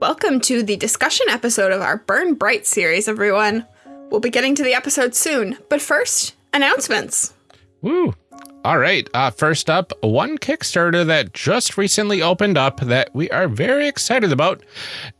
Welcome to the discussion episode of our Burn Bright series, everyone. We'll be getting to the episode soon, but first, announcements. Woo! All right. Uh, first up, one Kickstarter that just recently opened up that we are very excited about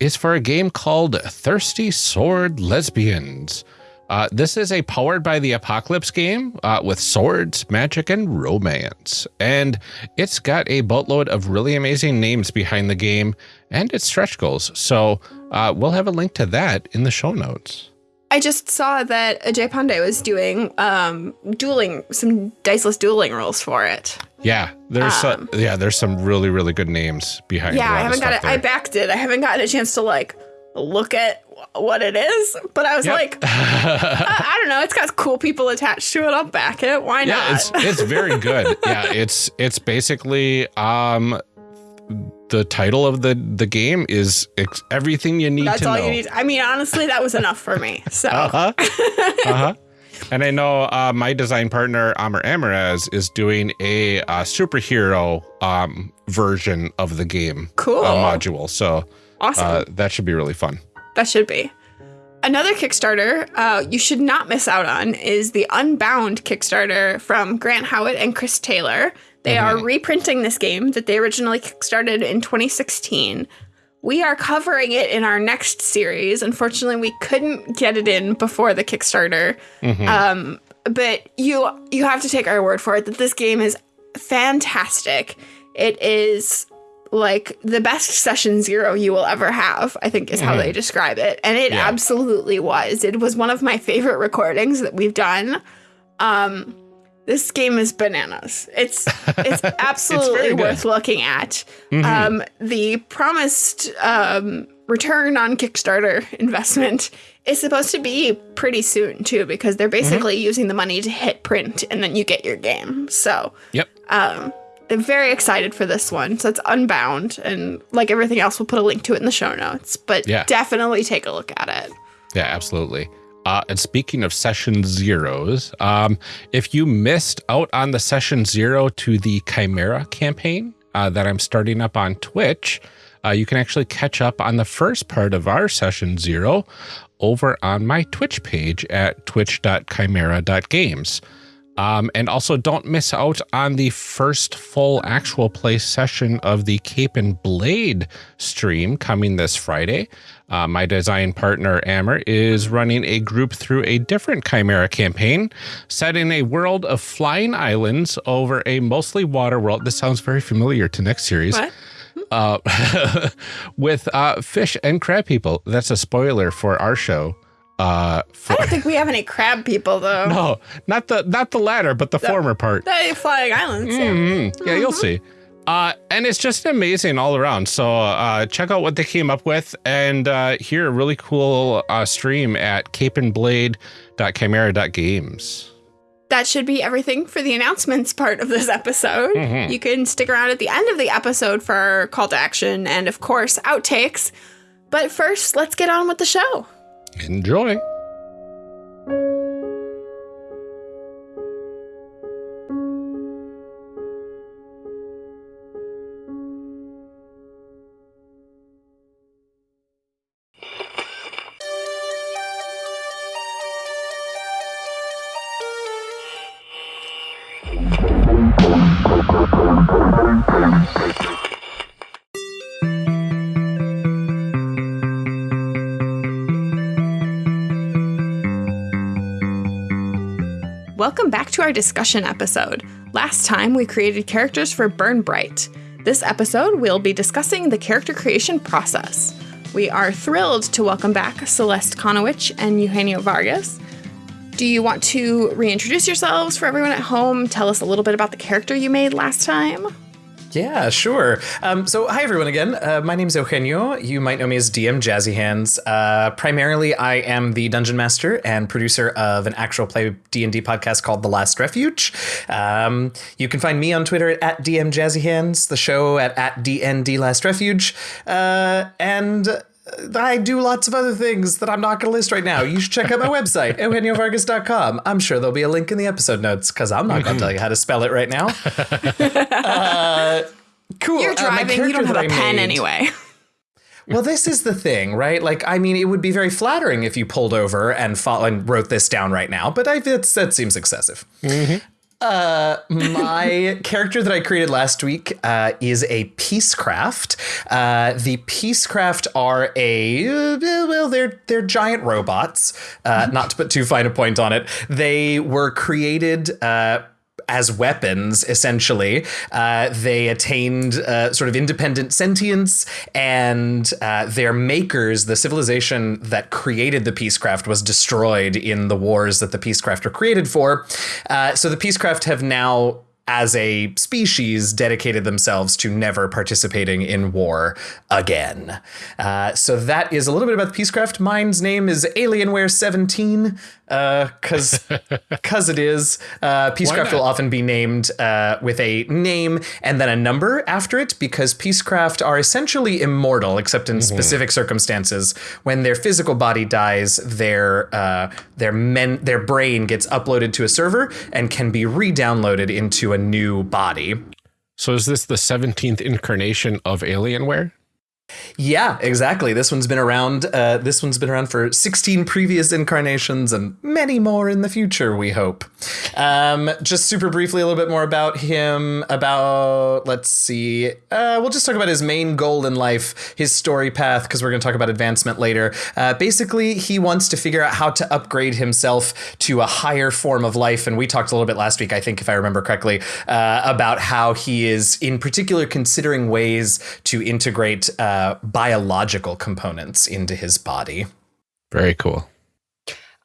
is for a game called Thirsty Sword Lesbians. Uh, this is a powered by the apocalypse game uh, with swords, magic, and romance. And it's got a boatload of really amazing names behind the game and its stretch goals. So uh, we'll have a link to that in the show notes. I just saw that Ajay Pandey was doing um, dueling, some diceless dueling rules for it. Yeah, there's um, yeah, there's some really really good names behind. Yeah, I haven't got it. There. I backed it. I haven't gotten a chance to like look at what it is, but I was yep. like, I, I, don't know. It's got cool people attached to it. I'll back it. Why yeah, not? it's it's very good. yeah, it's it's basically um the title of the the game is everything you need That's all know. you need. I mean, honestly, that was enough for me. So. uh-huh. uh-huh. And I know uh, my design partner Amr Amaraz is doing a uh, superhero um, version of the game cool uh, module. So awesome. Uh, that should be really fun. That should be. Another Kickstarter uh, you should not miss out on is the Unbound Kickstarter from Grant Howitt and Chris Taylor. They mm-hmm. are reprinting this game that they originally kickstarted in 2016. We are covering it in our next series. Unfortunately, we couldn't get it in before the Kickstarter. Mm-hmm. Um, but you you have to take our word for it that this game is fantastic. It is like the best session zero you will ever have, I think is how mm. they describe it. And it yeah. absolutely was. It was one of my favorite recordings that we've done. Um, this game is bananas. It's it's absolutely it's worth looking at. Mm-hmm. Um, the promised um, return on Kickstarter investment is supposed to be pretty soon too, because they're basically mm-hmm. using the money to hit print, and then you get your game. So, yep. Um, I'm very excited for this one. So it's Unbound, and like everything else, we'll put a link to it in the show notes. But yeah. definitely take a look at it. Yeah, absolutely. Uh, and speaking of session zeros, um, if you missed out on the session zero to the Chimera campaign uh, that I'm starting up on Twitch, uh, you can actually catch up on the first part of our session zero over on my Twitch page at twitch.chimera.games. Um, and also don't miss out on the first full actual play session of the Cape and Blade stream coming this Friday. Uh, my design partner, Ammer, is running a group through a different Chimera campaign set in a world of flying islands over a mostly water world. This sounds very familiar to next series. What? Uh, with uh, fish and crab people. That's a spoiler for our show. Uh, for, I don't think we have any crab people though. No, not the not the latter, but the, the former part. The flying islands. Mm -hmm. Yeah, mm -hmm. you'll see. Uh, and it's just amazing all around. So uh, check out what they came up with and uh, hear a really cool uh, stream at capeandblade.chimera.games. That should be everything for the announcements part of this episode. Mm -hmm. You can stick around at the end of the episode for our call to action and, of course, outtakes. But first, let's get on with the show. Enjoy. Our discussion episode. Last time we created characters for Burn Bright. This episode we'll be discussing the character creation process. We are thrilled to welcome back Celeste Conowitch and Eugenio Vargas. Do you want to reintroduce yourselves for everyone at home? Tell us a little bit about the character you made last time. Yeah, sure. Um, so, hi everyone again. Uh, my name is Eugenio. You might know me as DM Jazzy Hands. Uh, primarily, I am the dungeon master and producer of an actual play D and D podcast called The Last Refuge. Um, you can find me on Twitter at DM Jazzy Hands, the show at at DND Last Refuge, uh, and I do lots of other things that I'm not going to list right now. You should check out my website, eugeniovargas.com. I'm sure there'll be a link in the episode notes because I'm not going to tell you how to spell it right now. Uh, cool. You're uh, driving. Uh, you don't have a pen made, anyway. well, this is the thing, right? Like, I mean, it would be very flattering if you pulled over and, fo- and wrote this down right now, but I, that's, that seems excessive. Uh, my character that I created last week uh, is a Peacecraft. Uh, the Peacecraft are a uh, well, they're they're giant robots. Uh, not to put too fine a point on it, they were created. As weapons, essentially. Uh, they attained uh, sort of independent sentience, and uh, their makers, the civilization that created the Peacecraft, was destroyed in the wars that the Peacecraft were created for. Uh, so the Peacecraft have now as a species, dedicated themselves to never participating in war again. Uh, so that is a little bit about the Peacecraft. Mine's name is Alienware 17, because because it is. Uh, Peacecraft will often be named uh, with a name and then a number after it, because Peacecraft are essentially immortal, except in specific circumstances. When their physical body dies, their uh, their men their brain gets uploaded to a server and can be re-downloaded into a new body. So is this the 17th incarnation of Alienware? Yeah, exactly. This one's been around. Uh, this one's been around for 16 previous incarnations and many more in the future. We hope. Um, just super briefly, a little bit more about him. About let's see. Uh, we'll just talk about his main goal in life, his story path, because we're going to talk about advancement later. Uh, basically, he wants to figure out how to upgrade himself to a higher form of life, and we talked a little bit last week, I think, if I remember correctly, uh, about how he is, in particular, considering ways to integrate. Uh, Uh, biological components into his body. Very cool.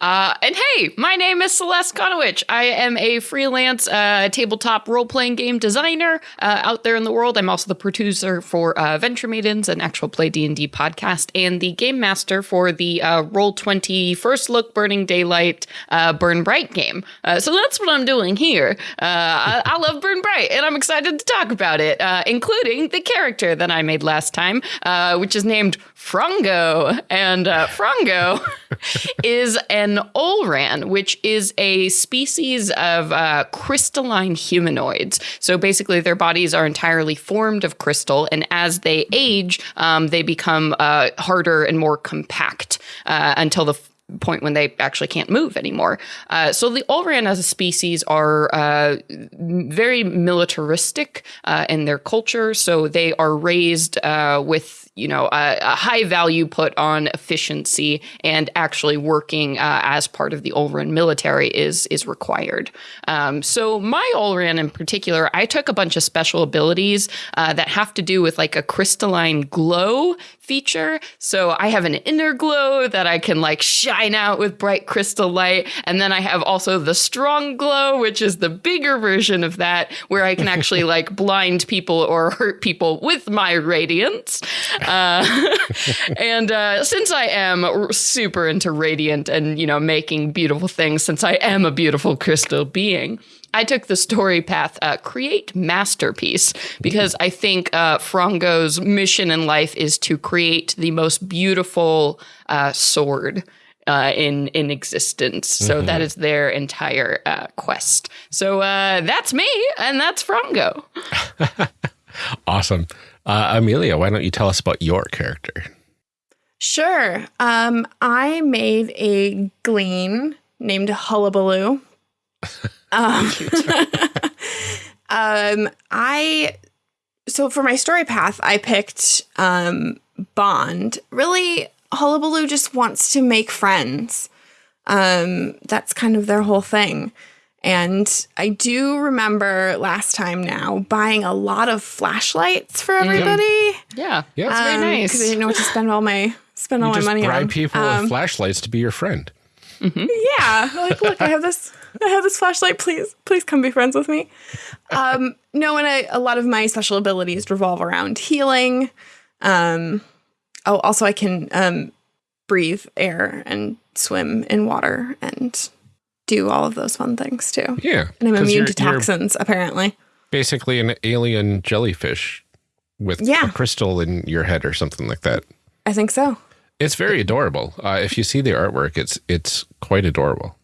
Uh, and hey, my name is Celeste Conowitch. I am a freelance uh, tabletop role playing game designer uh, out there in the world. I'm also the producer for uh, Venture Maidens, an actual play D and D podcast, and the game master for the uh, Roll Twenty First Look Burning Daylight uh, Burn Bright game. Uh, so that's what I'm doing here. Uh, I, I love Burn Bright, and I'm excited to talk about it, uh, including the character that I made last time, uh, which is named Frongo. And uh, Frongo is an An olran, which is a species of uh, crystalline humanoids. So basically, their bodies are entirely formed of crystal, and as they age, um, they become uh, harder and more compact uh, until the point when they actually can't move anymore. Uh, so the Olran as a species are uh, very militaristic uh, in their culture. So they are raised uh, with you know a, a, high value put on efficiency and actually working uh, as part of the Ulran military is is required. Um, so my Ulran in particular, I took a bunch of special abilities uh, that have to do with like a crystalline glow feature. So I have an inner glow that I can like shine out with bright crystal light. And then I have also the strong glow, which is the bigger version of that, where I can actually like blind people or hurt people with my radiance. Uh, and uh, since I am super into radiant and, you know, making beautiful things, since I am a beautiful crystal being, I took the story path, uh, create masterpiece, because I think uh, Frongo's mission in life is to create the most beautiful uh, sword. Uh, in in existence, so Mm-hmm. that is their entire uh, quest. So uh, that's me, and that's Frongo. Awesome. Uh, Amelia, why don't you tell us about your character? Sure. Um, I made a glean named Hullabaloo. um, um, I so for my story path, I picked um, Bond. Really, Hullabaloo just wants to make friends. Um, that's kind of their whole thing. And I do remember last time now buying a lot of flashlights for everybody. Yeah, Yeah. that's very nice. Because I didn't know what to spend all my spend all You my just money bribe on. people Um, with flashlights to be your friend. yeah, like look, I have this, I have this flashlight. Please, please come be friends with me. Um, no, and I, a lot of my special abilities revolve around healing. Um, oh, also I can um, breathe air and swim in water and do all of those fun things too. Yeah. And I'm immune to toxins, apparently. Basically, an alien jellyfish with Yeah. a crystal in your head or something like that. I think so. It's very adorable. Uh, if you see the artwork, it's it's quite adorable.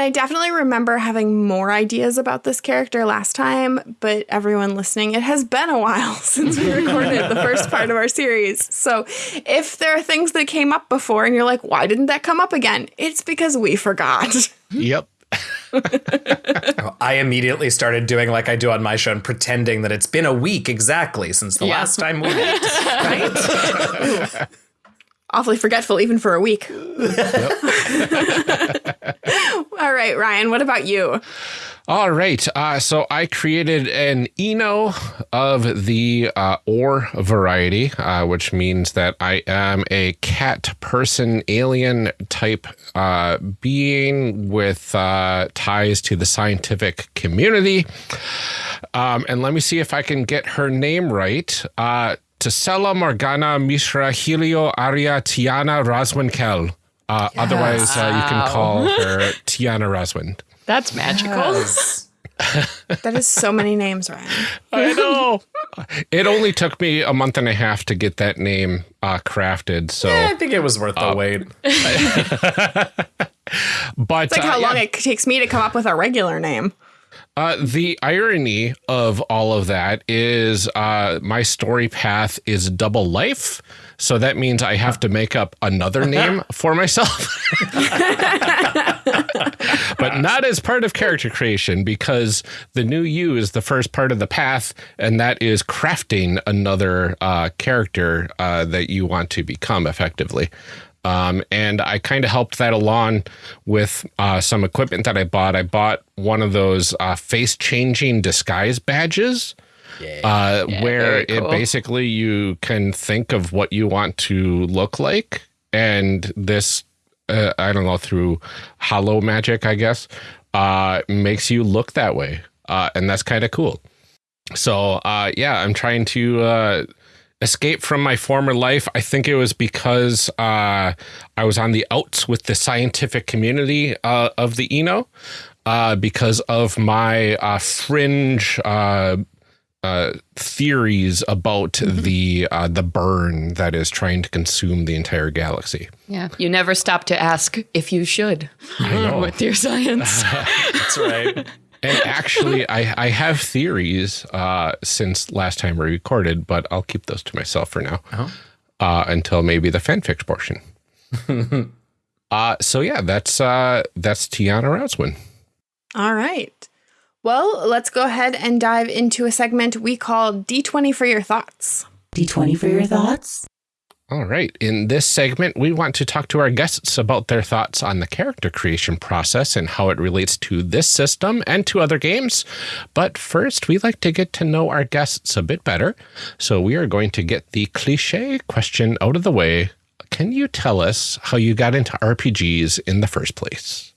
And I definitely remember having more ideas about this character last time, but everyone listening, it has been a while since we recorded the first part of our series. So if there are things that came up before and you're like, why didn't that come up again? It's because we forgot. Yep. I immediately started doing like I do on my show and pretending that it's been a week exactly since the Yeah. last time we met. right? Awfully forgetful, even for a week. All right, Ryan, what about you? All right. Uh, so I created an Eno of the uh, or variety, uh, which means that I am a cat person alien type uh, being with uh, ties to the scientific community. Um, and let me see if I can get her name right. Uh, Tisela Morgana Mishra Helio Aria Tiana Roswinkel. Uh, Otherwise, uh, you can call her Tiana Roswin. That's magical. That is so many names, Ryan. I know. it only took me a month and a half to get that name uh, crafted. So, I think it was worth the wait. but It's like how uh, long yeah, it takes me to come up with a regular name. uh, the irony of all of that is uh, my story path is double life. So that means I have to make up another name for myself. but not as part of character creation because the new you is the first part of the path, and that is crafting another uh, character uh, that you want to become effectively. Um, and I kind of helped that along with uh, some equipment that I bought. I bought one of those uh, face changing disguise badges. Uh, where very it basically you can think of what you want to look like, and this uh, I don't know through hollow magic, I guess, uh, makes you look that way, uh, and that's kind of cool. So uh, yeah, I'm trying to uh, escape from my former life. I think it was because uh, I was on the outs with the scientific community uh, of the Eno. Uh, because of my uh, fringe uh, theories about the uh, the burn that is trying to consume the entire galaxy. Yeah. You never stop to ask if you should with your science. That's right. And actually, I, I have theories uh, since last time we recorded, but I'll keep those to myself for now uh, until maybe the fanfic portion. uh, so yeah, that's uh, that's Tiana Rouswin. All right. Well, let's go ahead and dive into a segment we call D20 for your thoughts. D20 for your thoughts. All right. In this segment, we want to talk to our guests about their thoughts on the character creation process and how it relates to this system and to other games. But first, we like to get to know our guests a bit better. So we are going to get the cliche question out of the way. Can you tell us how you got into RPGs in the first place?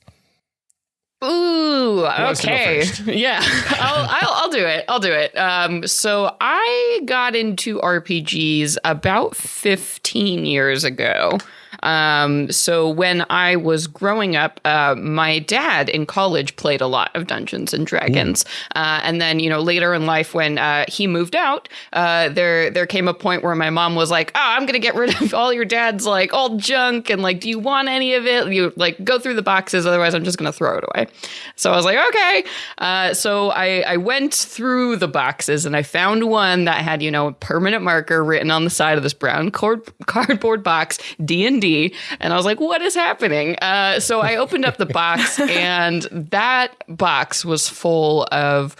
Ooh, wants to go okay. Yeah, I'll, I'll, I'll do it. I'll do it. Um, so I got into RPGs about 15 years ago. Um, so when I was growing up, uh, my dad in college played a lot of Dungeons and Dragons, uh, and then you know later in life when uh, he moved out, uh, there there came a point where my mom was like, "Oh, I'm gonna get rid of all your dad's like old junk, and like, do you want any of it? You like go through the boxes, otherwise I'm just gonna throw it away." So I was like, "Okay." Uh, so I I went through the boxes and I found one that had you know a permanent marker written on the side of this brown cord- cardboard box D and D, and I was like, "What is happening?" Uh, so I opened up the box, and that box was full of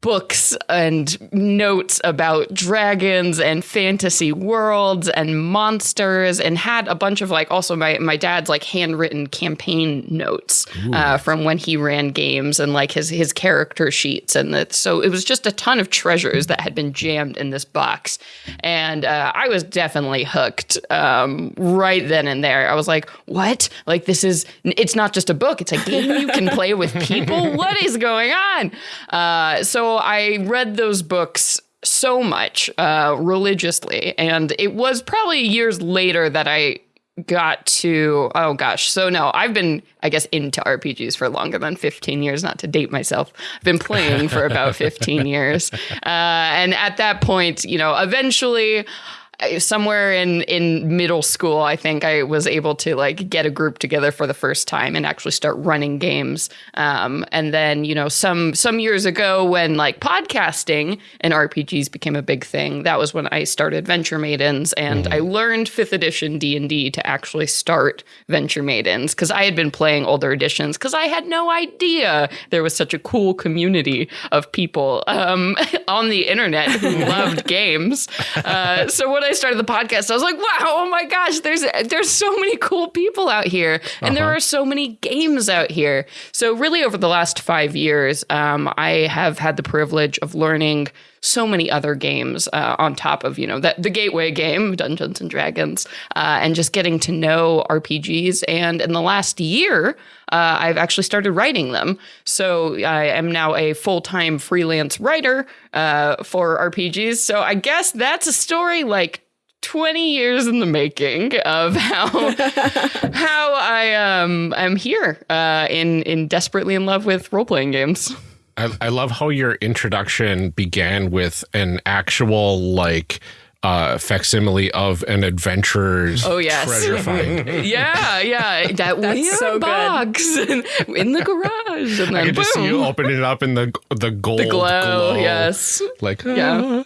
books and notes about dragons and fantasy worlds and monsters and had a bunch of like also my my dad's like handwritten campaign notes uh, from when he ran games and like his his character sheets and that so it was just a ton of treasures that had been jammed in this box. And uh, I was definitely hooked um, right then and there. I was like what? Like this is it's not just a book it's a game you can play with people? What is going on? Uh, so I read those books so much uh, religiously, and it was probably years later that I got to oh gosh so no i've been i guess into rpgs for longer than 15 years not to date myself. I've been playing for about 15 years. Uh, and at that point you know eventually somewhere in in middle school, I think I was able to like get a group together for the first time and actually start running games. Um, and then you know some some years ago when like podcasting and RPGs became a big thing, that was when I started Venture Maidens, and I learned fifth edition D and D to actually start Venture Maidens because I had been playing older editions because I had no idea there was such a cool community of people um, on the internet who loved games. Uh, so when I started the podcast, I was like, "Wow, oh my gosh, there's there's so many cool people out here, and there are so many games out here." So really, over the last five years, um, I have had the privilege of learning so many other games uh, on top of you know that the gateway game dungeons and dragons uh, and just getting to know rpgs and in the last year uh, i've actually started writing them. So i am now a full-time freelance writer uh, for rpgs so i guess that's a story like 20 years in the making of how how I um am here uh in in desperately in love with role-playing games. I, I love how your introduction began with an actual like uh facsimile of an adventurer's Oh, yes. treasure find. Yeah, yeah, that weird so box in, in the garage, and I then could just see you boom, opening it up in the the gold the glow. Yes, Like yeah.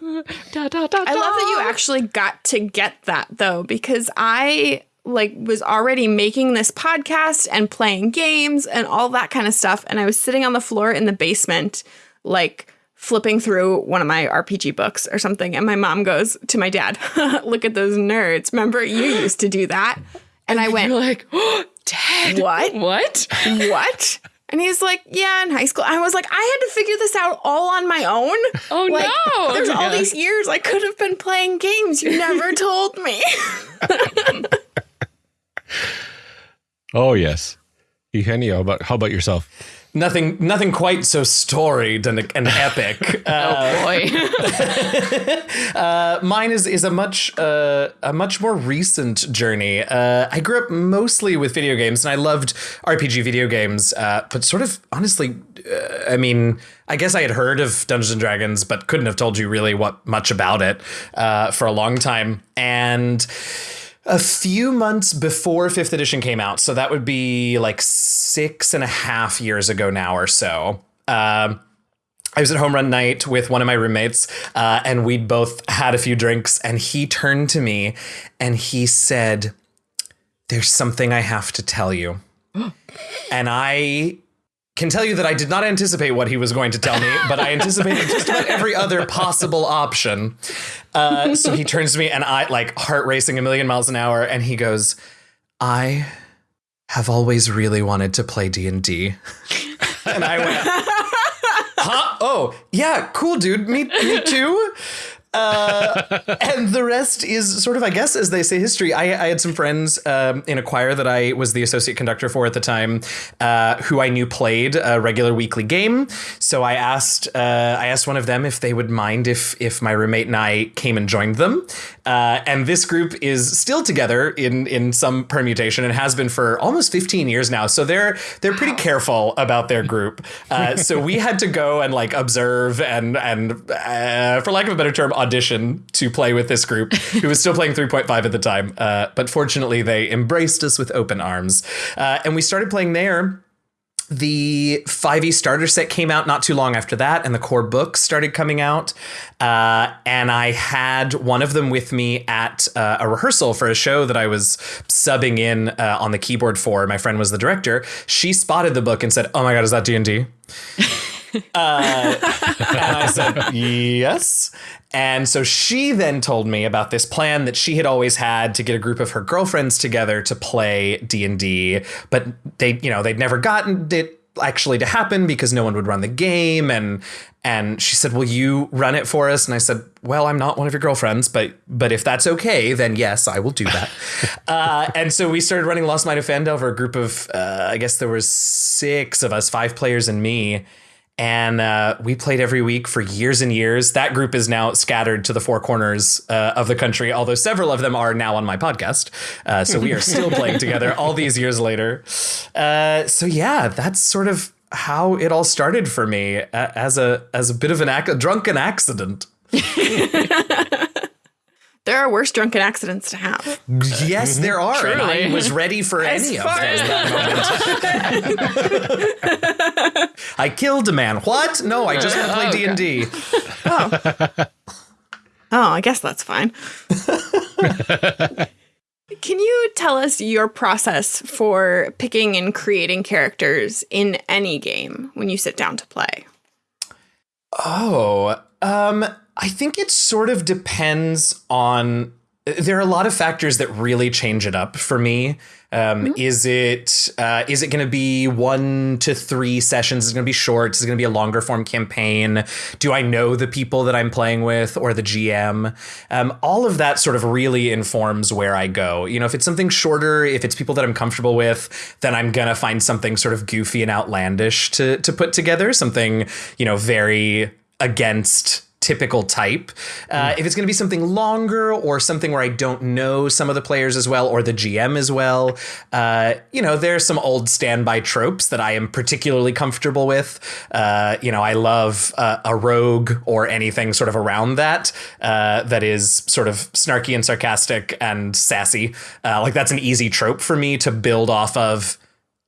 Da, da, da, I love that you actually got to get that though, because I like was already making this podcast and playing games and all that kind of stuff. And I was sitting on the floor in the basement, like flipping through one of my RPG books or something. And my mom goes to my dad, look at those nerds. Remember you used to do that? And I went, You're like, oh, Dad, What? What? what? And he's like, yeah, in high school. I was like, I had to figure this out all on my own. Oh Like, no! There's all Yeah. these years I could have been playing games. You never told me. Oh yes. Eugenio, how about how about yourself? Nothing, nothing quite so storied and, and epic. Uh, Oh boy. mine is is a much uh, a much more recent journey. Uh, I grew up mostly with video games, and I loved RPG video games. Uh, but sort of honestly, uh, I mean, I guess I had heard of Dungeons and Dragons, but couldn't have told you really what much about it uh, for a long time. And a few months before fifth edition came out, so that would be like six and a half years ago now or so. Um, I was at home run night with one of my roommates, uh, and we'd both had a few drinks, and he turned to me and he said, There's something I have to tell you. and I can tell you that I did not anticipate what he was going to tell me, but I anticipated just about every other possible option. Uh, so he turns to me, and I, like, heart racing a million miles an hour, and he goes, I have always really wanted to play D&D. and I went, huh? Oh, yeah, cool, dude. Me, me too. Uh, and the rest is sort of, I guess, as they say, history. I, I had some friends um, in a choir that I was the associate conductor for at the time, uh, who I knew played a regular weekly game. So I asked, uh, I asked one of them if they would mind if if my roommate and I came and joined them. Uh, and this group is still together in in some permutation and has been for almost 15 years now. So they're they're pretty careful about their group. Uh, so we had to go and like observe and and uh, for lack of a better term, audition to play with this group who was still playing 3.5 at the time. Uh, but fortunately, they embraced us with open arms, uh, and we started playing there. The 5e starter set came out not too long after that and the core books started coming out. Uh, and i had one of them with me at uh, a rehearsal for a show that i was subbing in uh, on the keyboard for. My friend was the director. She spotted the book and said oh my god is that d&d uh, and I said, yes. And so she then told me about this plan that she had always had to get a group of her girlfriends together to play D&D, but they, you know, they'd never gotten it actually to happen because no one would run the game and and she said, "Will you run it for us?" And I said, "Well, I'm not one of your girlfriends, but but if that's okay, then yes, I will do that." uh, and so we started running Lost Mine of Phandelver, a group of uh, I guess there was six of us, five players and me, and uh, we played every week for years and years. That group is now scattered to the four corners uh, of the country, although several of them are now on my podcast. Uh, so we are still playing together all these years later. Uh, so yeah, that's sort of how it all started for me uh, as a as a bit of an ac- a drunken accident. There are worse drunken accidents to have. Yes, there are. And I was ready for As any of far those as- that. I killed a man. What? No, I just want to play Oh, D and D. Oh, I guess that's fine. Can you tell us your process for picking and creating characters in any game when you sit down to play? Oh, um, I think it sort of depends on. There are a lot of factors that really change it up for me. Um, Is it uh, is it going to be one to three sessions? Is it going to be short? Is it going to be a longer form campaign? Do I know the people that I'm playing with or the GM? Um, all of that sort of really informs where I go. You know, if it's something shorter, if it's people that I'm comfortable with, then I'm gonna find something sort of goofy and outlandish to to put together. Something you know very against typical type. Uh, If it's going to be something longer or something where I don't know some of the players as well or the GM as well, uh, you know, there's some old standby tropes that I am particularly comfortable with. Uh, you know, I love uh, a rogue or anything sort of around that uh, that is sort of snarky and sarcastic and sassy. Uh, like that's an easy trope for me to build off of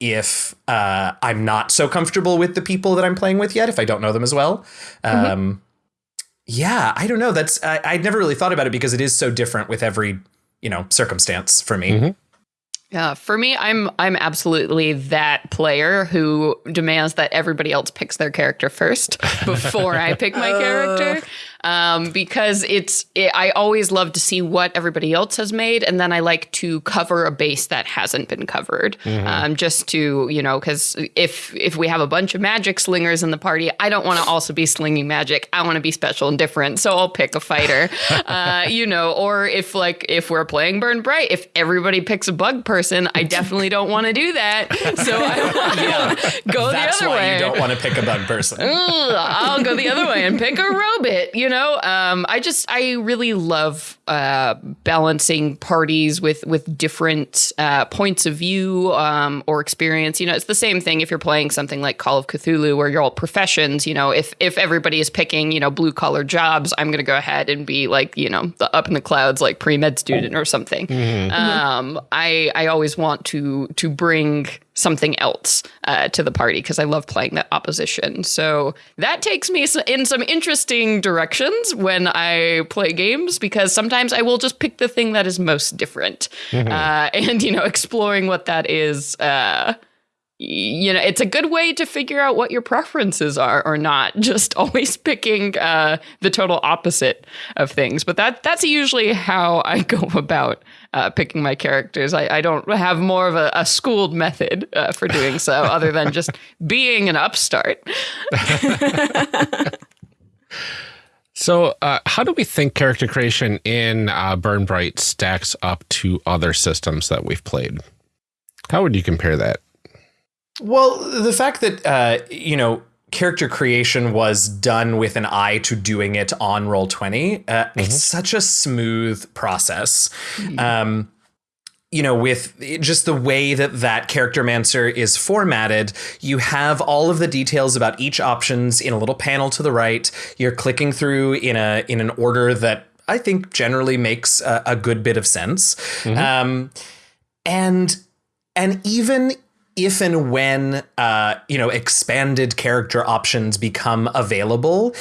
if uh, I'm not so comfortable with the people that I'm playing with yet, if I don't know them as well. Um, yeah, I don't know. That's I, I'd never really thought about it because it is so different with every you know circumstance for me. Mm-hmm. Yeah, for me, I'm I'm absolutely that player who demands that everybody else picks their character first before I pick my character, um, because it's it, I always love to see what everybody else has made, and then I like to cover a base that hasn't been covered, um, just to you know, because if if we have a bunch of magic slingers in the party, I don't want to also be slinging magic. I want to be special and different, so I'll pick a fighter, uh, you know, or if like if we're playing Burn Bright, if everybody picks a bug person, I definitely don't want to do that. So I will go That's the other why way. you don't want to pick a bug person. Ugh, I'll go the other way and pick a robot. You know, um, I just I really love uh, balancing parties with with different uh, points of view um, or experience. You know, it's the same thing if you're playing something like Call of Cthulhu, where you're all professions. You know, if if everybody is picking you know blue collar jobs, I'm going to go ahead and be like you know the up in the clouds like pre med student or something. Um, I I always want to to bring something else uh, to the party because I love playing that opposition. So that takes me in some interesting directions when I play games because sometimes I will just pick the thing that is most different, uh, and you know, exploring what that is. Uh, you know, it's a good way to figure out what your preferences are or not. Just always picking uh, the total opposite of things. But that that's usually how I go about uh, picking my characters. I, I don't have more of a, a schooled method uh, for doing so, other than just being an upstart. So, uh, how do we think character creation in uh, Burn Bright stacks up to other systems that we've played? How would you compare that? Well, the fact that uh, you know character creation was done with an eye to doing it on roll 20 uh, it's such a smooth process. Um, you know with just the way that that Charactermancer is formatted you have all of the details about each options in a little panel to the right. You're clicking through in a in an order that i think generally makes a, a good bit of sense. Um, and and even if and when uh, you know expanded character options become available,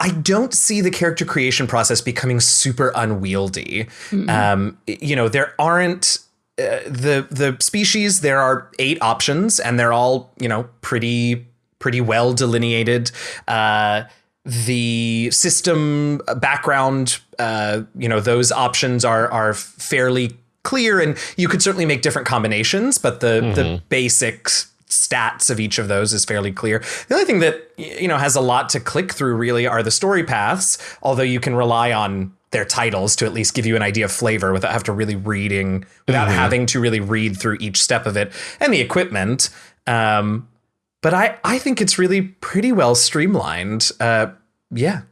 I don't see the character creation process becoming super unwieldy. Um, you know, there aren't uh, the the species. There are eight options, and they're all you know pretty pretty well delineated. Uh, the system background, uh, you know, those options are are fairly clear, and you could certainly make different combinations, but the the basic stats of each of those is fairly clear. The only thing that you know has a lot to click through really are the story paths, although you can rely on their titles to at least give you an idea of flavor without have to really reading without having to really read through each step of it and the equipment. Um, but I I think it's really pretty well streamlined. Uh, yeah.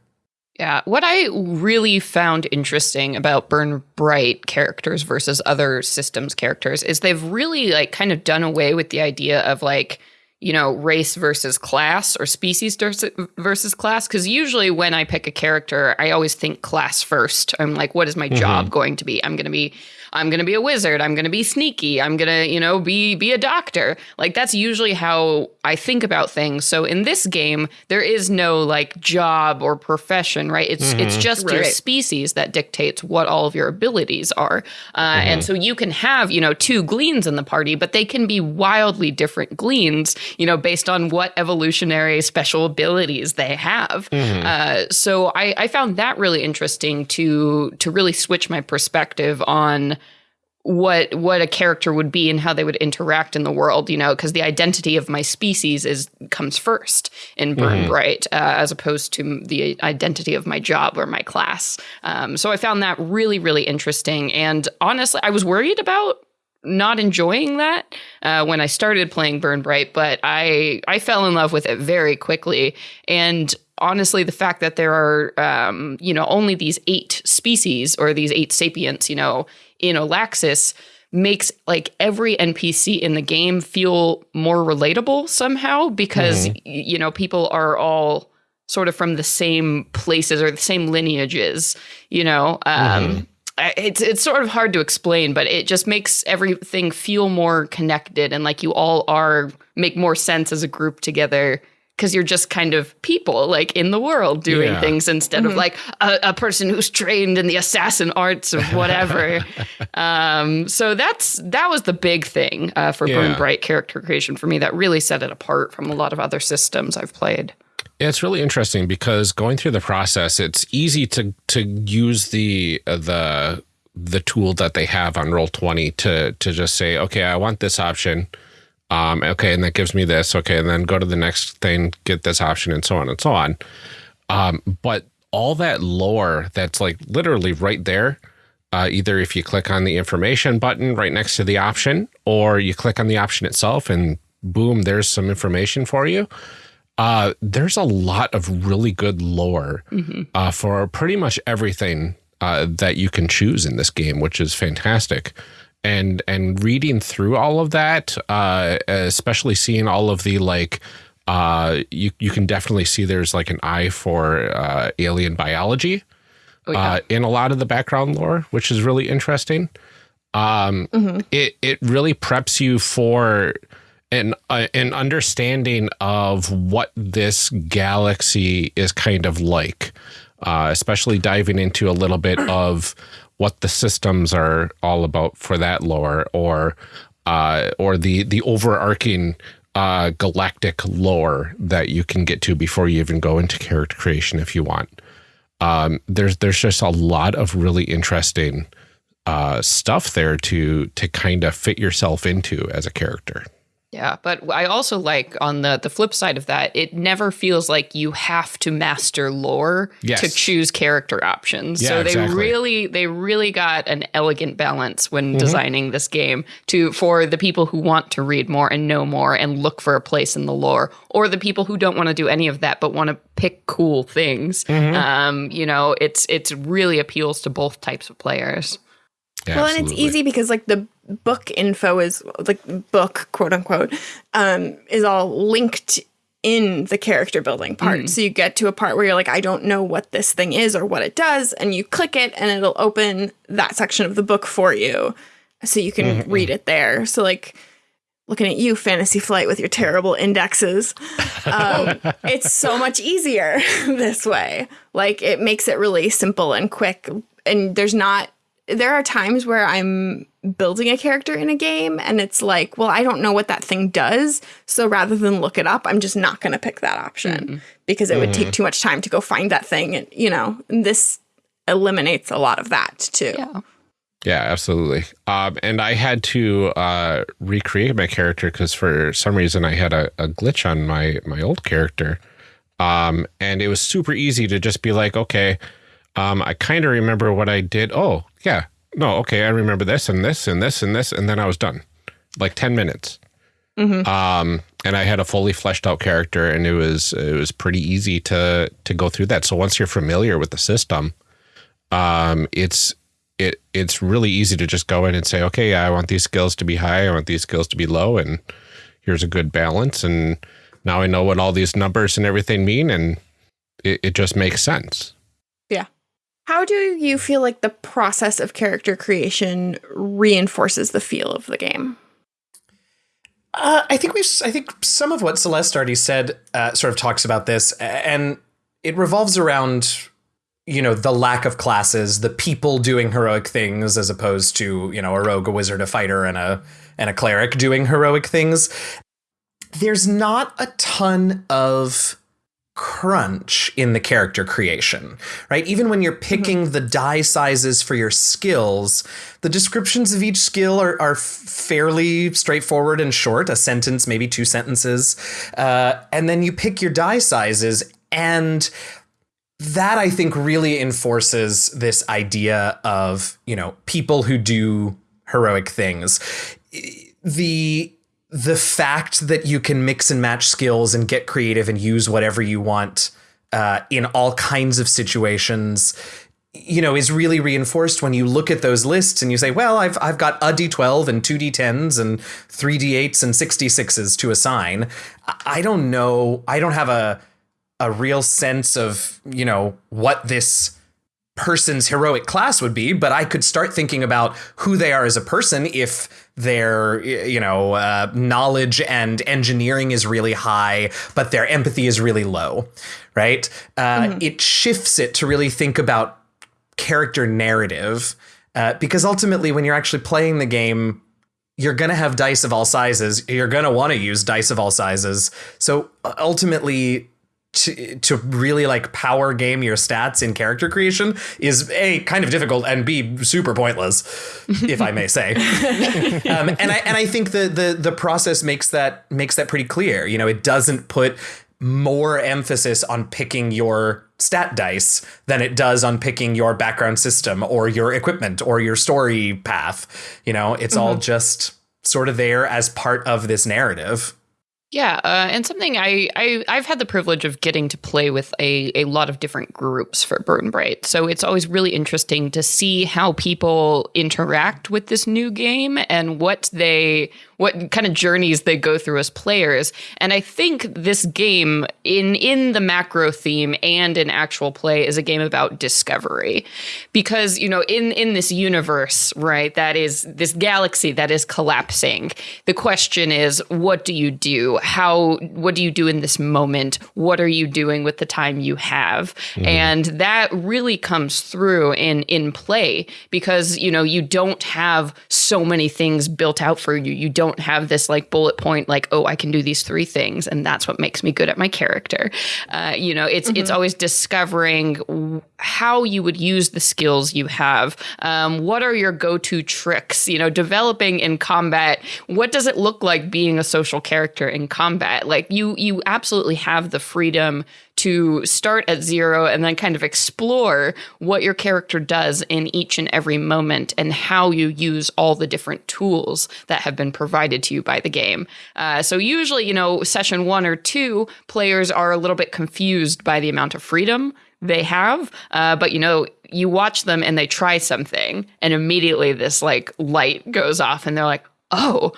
Yeah, what I really found interesting about Burn Bright characters versus other systems characters is they've really like kind of done away with the idea of like you know, race versus class or species versus class. Because usually when I pick a character, I always think class first. I'm like, what is my mm-hmm. job going to be? I'm going to be I'm going to be a wizard. I'm going to be sneaky. I'm going to, you know, be be a doctor. Like that's usually how I think about things. So in this game, there is no like job or profession, right? It's mm-hmm. it's just right. your species that dictates what all of your abilities are. Uh, mm-hmm. And so you can have, you know, two gleans in the party, but they can be wildly different gleans, you know, based on what evolutionary special abilities they have. Mm-hmm. Uh, so I, I found that really interesting to to really switch my perspective on what what a character would be and how they would interact in the world you know because the identity of my species is comes first in burn mm-hmm. bright uh, as opposed to the identity of my job or my class. Um, so i found that really really interesting. And honestly i was worried about not enjoying that uh, when i started playing burn bright but i i fell in love with it very quickly. And honestly the fact that there are um, you know only these eight species or these eight sapients you know in Olaxis makes like every NPC in the game feel more relatable somehow because mm-hmm. you know people are all sort of from the same places or the same lineages, you know. Um, mm-hmm. It's it's sort of hard to explain, but it just makes everything feel more connected and like you all are make more sense as a group together because you're just kind of people like in the world doing yeah. things instead mm-hmm. of like a, a, person who's trained in the assassin arts or whatever. um, so that's that was the big thing uh, for yeah. Burn Bright character creation for me that really set it apart from a lot of other systems I've played. It's really interesting because going through the process, it's easy to to use the uh, the the tool that they have on Roll Twenty to to just say, okay, I want this option um, okay, and that gives me this. Okay, and then go to the next thing, get this option, and so on and so on. Um, but all that lore that's like literally right there, uh, either if you click on the information button right next to the option, or you click on the option itself, and boom, there's some information for you. Uh, there's a lot of really good lore mm -hmm. uh, for pretty much everything uh, that you can choose in this game, which is fantastic and and reading through all of that, uh, especially seeing all of the like, uh, you you can definitely see there's like an eye for uh, alien biology oh, yeah. uh, in a lot of the background lore, which is really interesting. Um, mm -hmm. It it really preps you for an uh, an understanding of what this galaxy is kind of like, uh, especially diving into a little bit of what the systems are all about for that lore or uh, or the the overarching uh, galactic lore that you can get to before you even go into character creation if you want. Um, there's there's just a lot of really interesting uh, stuff there to to kind of fit yourself into as a character. Yeah, but I also like on the the flip side of that, it never feels like you have to master lore yes. to choose character options. Yeah, so they exactly. really they really got an elegant balance when mm-hmm. designing this game to for the people who want to read more and know more and look for a place in the lore, or the people who don't want to do any of that but want to pick cool things. Mm-hmm. Um, you know, it's it's really appeals to both types of players. Yeah, well, absolutely. and it's easy because like the book info is like book quote unquote um, is all linked in the character building part. Mm. So you get to a part where you're like, I don't know what this thing is or what it does, and you click it, and it'll open that section of the book for you, so you can mm -hmm. read it there. So like. Looking at you, Fantasy Flight, with your terrible indexes. Um, it's so much easier this way. Like, it makes it really simple and quick. And there's not there are times where I'm building a character in a game and it's like, well, I don't know what that thing does. So rather than look it up, I'm just not going to pick that option mm -hmm. because it mm -hmm. would take too much time to go find that thing. And, you know, this eliminates a lot of that too. Yeah. Yeah, absolutely. Um, and I had to uh, recreate my character because for some reason I had a, a glitch on my my old character, um, and it was super easy to just be like, okay, um, I kind of remember what I did. Oh, yeah. No, okay. I remember this and this and this and this. And then I was done. Like 10 minutes. Mm -hmm. Um, and I had a fully fleshed out character and it was it was pretty easy to to go through that. So once you're familiar with the system, um, it's it it's really easy to just go in and say, okay, I want these skills to be high, I want these skills to be low, and here's a good balance. And now I know what all these numbers and everything mean. And it, it just makes sense. Yeah. How do you feel like the process of character creation reinforces the feel of the game? Uh, I think we've. I think some of what Celeste already said uh, sort of talks about this, and it revolves around you know the lack of classes, the people doing heroic things, as opposed to you know a rogue, a wizard, a fighter, and a and a cleric doing heroic things. There's not a ton of crunch in the character creation, right? Even when you're picking mm-hmm. the die sizes for your skills, the descriptions of each skill are, are fairly straightforward and short a sentence, maybe two sentences. Uh, and then you pick your die sizes, and that I think really enforces this idea of, you know, people who do heroic things. The the fact that you can mix and match skills and get creative and use whatever you want uh, in all kinds of situations you know is really reinforced when you look at those lists and you say well i've i've got a d12 and two d10s and three d8s and 66s to assign. I don't know i don't have a a real sense of you know what this person's heroic class would be, but I could start thinking about who they are as a person if their you know uh, knowledge and engineering is really high, but their empathy is really low, right? Uh, mm-hmm. It shifts it to really think about character narrative uh, because ultimately, when you're actually playing the game. You're going to have dice of all sizes. You're going to want to use dice of all sizes. So ultimately, to, to really like power game your stats in character creation is a kind of difficult and b super pointless, if I may say. um, and I and I think the the the process makes that makes that pretty clear. You know, it doesn't put more emphasis on picking your stat dice than it does on picking your background system or your equipment or your story path. You know, it's mm-hmm. all just sort of there as part of this narrative. Yeah, uh, and something I, I I've had the privilege of getting to play with a, a lot of different groups for Burn Bright, so it's always really interesting to see how people interact with this new game and what they what kind of journeys they go through as players. And I think this game, in in the macro theme and in actual play, is a game about discovery, because you know in in this universe, right, that is this galaxy that is collapsing. The question is, what do you do? How what do you do in this moment? What are you doing with the time you have? Mm-hmm. And that really comes through in in play because you know you don't have so many things built out for you. You don't don't have this like bullet point like oh i can do these three things and that's what makes me good at my character. Uh, you know it's mm-hmm. it's always discovering how you would use the skills you have. Um, what are your go-to tricks? You know developing in combat what does it look like being a social character in combat? Like you you absolutely have the freedom to start at zero and then kind of explore what your character does in each and every moment and how you use all the different tools that have been provided to you by the game. Uh, so, usually, you know, session one or two, players are a little bit confused by the amount of freedom they have. Uh, but, you know, you watch them and they try something, and immediately this like light goes off, and they're like, oh,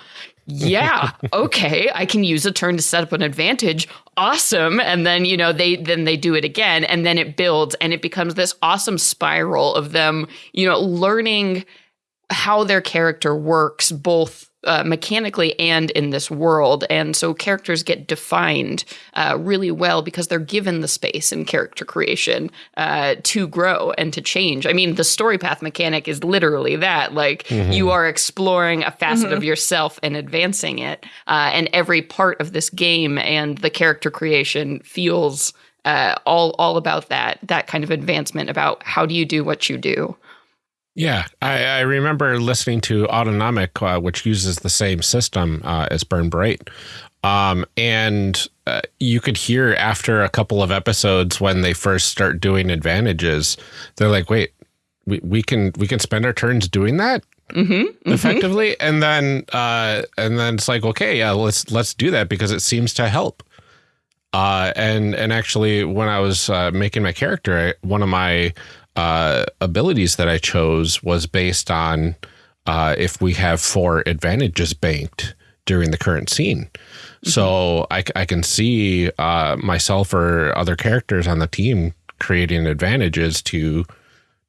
yeah okay i can use a turn to set up an advantage awesome and then you know they then they do it again and then it builds and it becomes this awesome spiral of them you know learning how their character works both uh, mechanically and in this world. And so characters get defined uh, really well because they're given the space in character creation uh, to grow and to change. I mean, the story path mechanic is literally that. Like mm-hmm. you are exploring a facet mm-hmm. of yourself and advancing it. Uh, and every part of this game and the character creation feels uh, all all about that that kind of advancement about how do you do what you do. Yeah, I, I remember listening to Autonomic, uh, which uses the same system uh, as Burn Bright. Um, and uh, you could hear after a couple of episodes when they first start doing advantages, they're like, wait, we, we can we can spend our turns doing that mm -hmm, effectively, mm -hmm. and then uh, and then it's like, okay, yeah, let's let's do that because it seems to help. Uh, and and actually, when I was uh, making my character, one of my uh, abilities that I chose was based on uh, if we have four advantages banked during the current scene. So I, I can see uh, myself or other characters on the team creating advantages to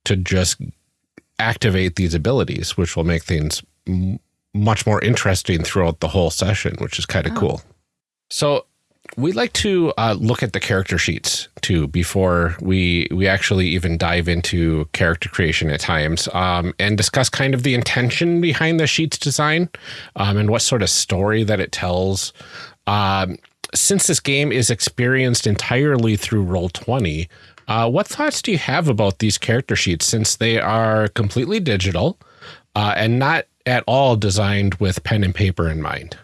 to just activate these abilities, which will make things much more interesting throughout the whole session, which is kind of oh. cool. So we like to uh, look at the character sheets too before we we actually even dive into character creation at times um, and discuss kind of the intention behind the sheets design um, and what sort of story that it tells. Um, since this game is experienced entirely through Roll20, uh, what thoughts do you have about these character sheets since they are completely digital uh, and not at all designed with pen and paper in mind?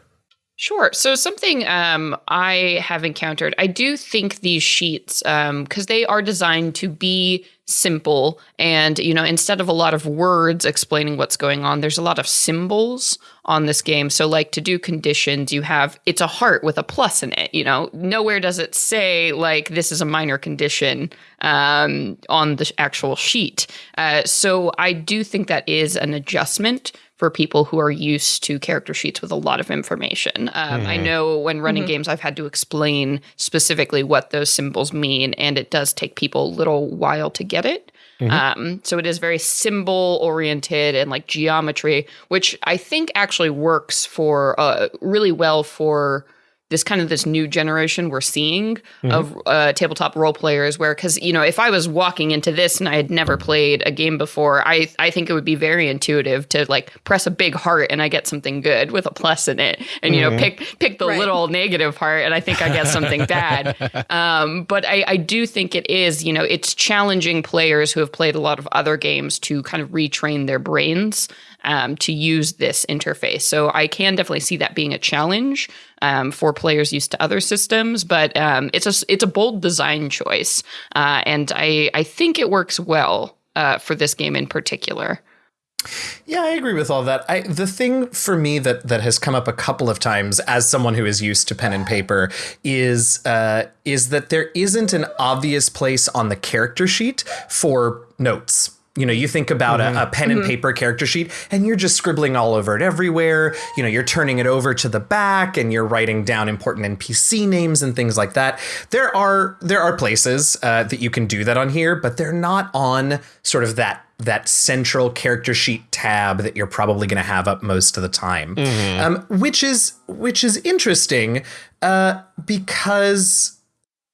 Sure. So something um, I have encountered, I do think these sheets, because um, they are designed to be simple, and you know, instead of a lot of words explaining what's going on, there's a lot of symbols on this game. So, like to do conditions, you have it's a heart with a plus in it. You know, nowhere does it say like this is a minor condition um, on the actual sheet. Uh, so, I do think that is an adjustment for people who are used to character sheets with a lot of information. Um, mm-hmm. I know when running mm-hmm. games, I've had to explain specifically what those symbols mean, and it does take people a little while to get it. Mm-hmm. Um, so it is very symbol oriented and like geometry, which I think actually works for uh, really well for this kind of this new generation we're seeing mm-hmm. of uh, tabletop role players where because you know if i was walking into this and i had never played a game before i i think it would be very intuitive to like press a big heart and i get something good with a plus in it and you mm-hmm. know pick pick the right. little negative heart and i think i get something bad um, but I, I do think it is you know it's challenging players who have played a lot of other games to kind of retrain their brains um, to use this interface. So I can definitely see that being a challenge um, for players used to other systems, but um, it's a it's a bold design choice, uh, and I I think it works well uh, for this game in particular. Yeah, I agree with all that. I, the thing for me that that has come up a couple of times as someone who is used to pen and paper is uh, is that there isn't an obvious place on the character sheet for notes you know, you think about mm-hmm. a, a, pen and mm-hmm. paper character sheet and you're just scribbling all over it everywhere. You know, you're turning it over to the back and you're writing down important NPC names and things like that. There are there are places uh, that you can do that on here, but they're not on sort of that that central character sheet tab that you're probably going to have up most of the time, mm-hmm. um, which is which is interesting uh, because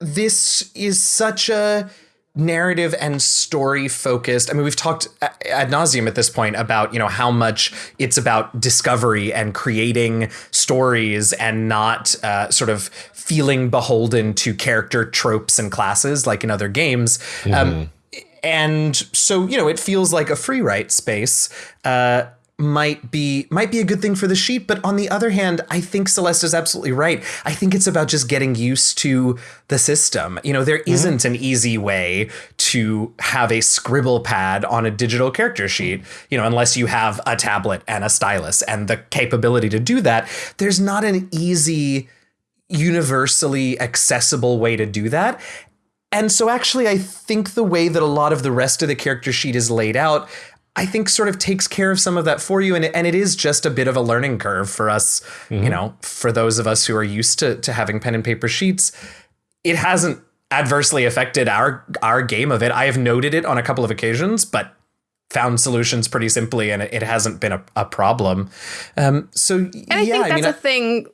this is such a narrative and story focused. I mean, we've talked ad nauseum at this point about you know how much it's about discovery and creating stories and not uh, sort of feeling beholden to character tropes and classes like in other games. Mm-hmm. Um, and so you know, it feels like a free write space. Uh, might be might be a good thing for the sheet but on the other hand i think celeste is absolutely right. I think it's about just getting used to the system. You know there mm-hmm. not an easy way to have a scribble pad on a digital character sheet. You know unless you have a tablet and a stylus and the capability to do that there's not an easy universally accessible way to do that. And so actually i think the way that a lot of the rest of the character sheet is laid out I think sort of takes care of some of that for you. And, and it is just a bit of a learning curve for us, mm-hmm. you know, for those of us who are used to, to having pen and paper sheets. It hasn't adversely affected our our game of it. I have noted it on a couple of occasions, but found solutions pretty simply and it, it hasn't been a, a problem. Um, so and I yeah, think that's I mean, a thing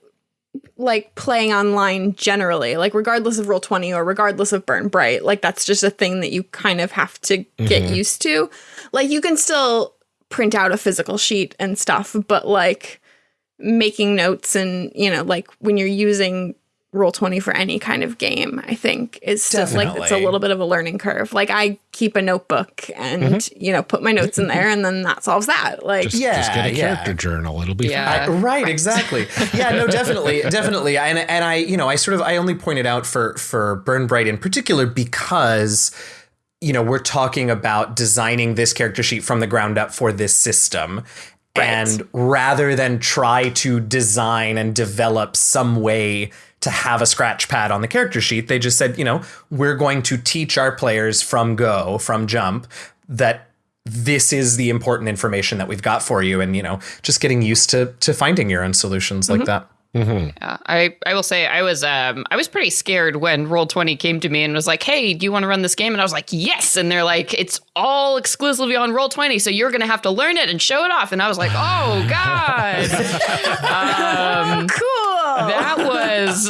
like playing online generally, like regardless of roll 20 or regardless of burn bright, like that's just a thing that you kind of have to get mm-hmm. used to. Like you can still print out a physical sheet and stuff, but like making notes and, you know, like when you're using roll 20 for any kind of game i think is just like it's a little bit of a learning curve. Like i keep a notebook and mm-hmm. you know put my notes in there and then that solves that. Like just, yeah just get a character yeah. journal. It'll be yeah. I, right, right, exactly. Yeah no definitely definitely. And, and i you know i sort of i only pointed out for for burn bright in particular because you know we're talking about designing this character sheet from the ground up for this system right. and rather than try to design and develop some way to have a scratch pad on the character sheet. They just said, you know, we're going to teach our players from go, from jump, that this is the important information that we've got for you and you know just getting used to to finding your own solutions like mm-hmm. that Yeah, I, I will say I was um I was pretty scared when Roll Twenty came to me and was like, "Hey, do you want to run this game?" And I was like, "Yes!" And they're like, "It's all exclusively on Roll Twenty, so you're gonna have to learn it and show it off." And I was like, "Oh God!" um, Cool. that was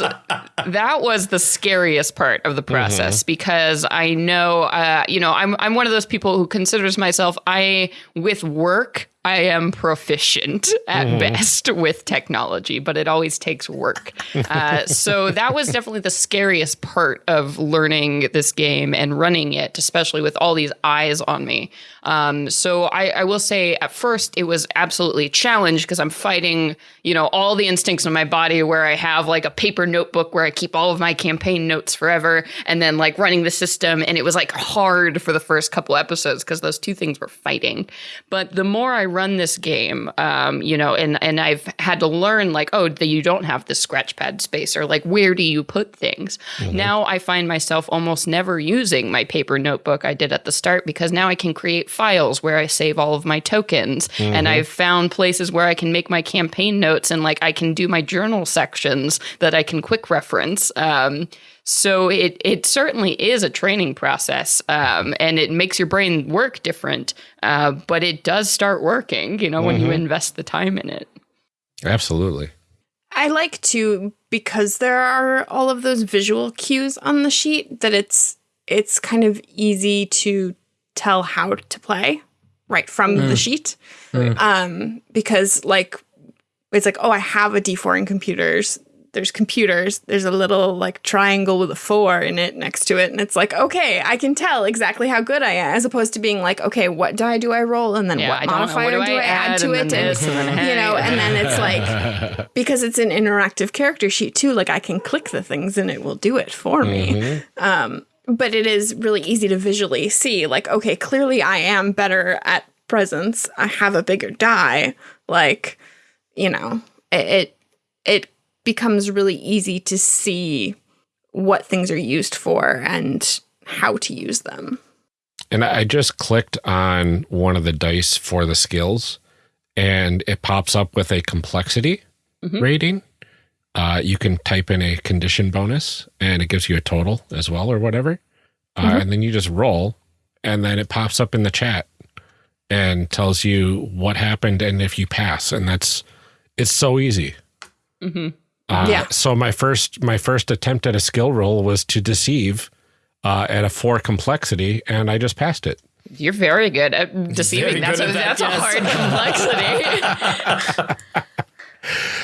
that was the scariest part of the process because I know uh, you know I'm I'm one of those people who considers myself I with work I am proficient at best with technology, but it always takes work. Uh, so that was definitely the scariest part of learning this game and running it, especially with all these eyes on me. Um, so I, I will say at first it was absolutely challenge because I'm fighting, you know, all the instincts in my body where I have like a paper notebook where I keep all of my campaign notes forever and then like running the system. And it was like hard for the first couple episodes because those two things were fighting. But the more I run this game, um, you know, and, and I've had to learn like, oh, that you don't have the scratch pad space or like, where do you put things? Now I find myself almost never using my paper notebook I did at the start because now I can create files where I save all of my tokens. And I've found places where I can make my campaign notes and like I can do my journal sections that I can quick reference. Um, so it it certainly is a training process, um, and it makes your brain work different. Uh, but it does start working, you know, when you invest the time in it. Absolutely. I like to because there are all of those visual cues on the sheet that it's it's kind of easy to tell how to play right from the sheet. Um, because like it's like, oh, I have a D4 in computers. There's computers. There's a little like triangle with a four in it next to it. And it's like, okay, I can tell exactly how good I am, as opposed to being like, okay, what die do I roll? And then Yeah, what modifier what do, I add, to and it? And, this, and then you know, and then it's like because it's an interactive character sheet too like i can click the things and it will do it for me um, but it is really easy to visually see like okay clearly i am better at presence i have a bigger die like you know it, it becomes really easy to see what things are used for and how to use them And I just clicked on one of the dice for the skills, and it pops up with a complexity rating. Uh, you can type in a condition bonus, and it gives you a total as well, or whatever. Uh, and then you just roll, and then it pops up in the chat and tells you what happened and if you pass. And that's it's so easy. Uh, Yeah. So my first my first attempt at a skill roll was to deceive uh, at a four complexity, and I just passed it. You're very good at deceiving. Very That's, a, that, that's a hard complexity.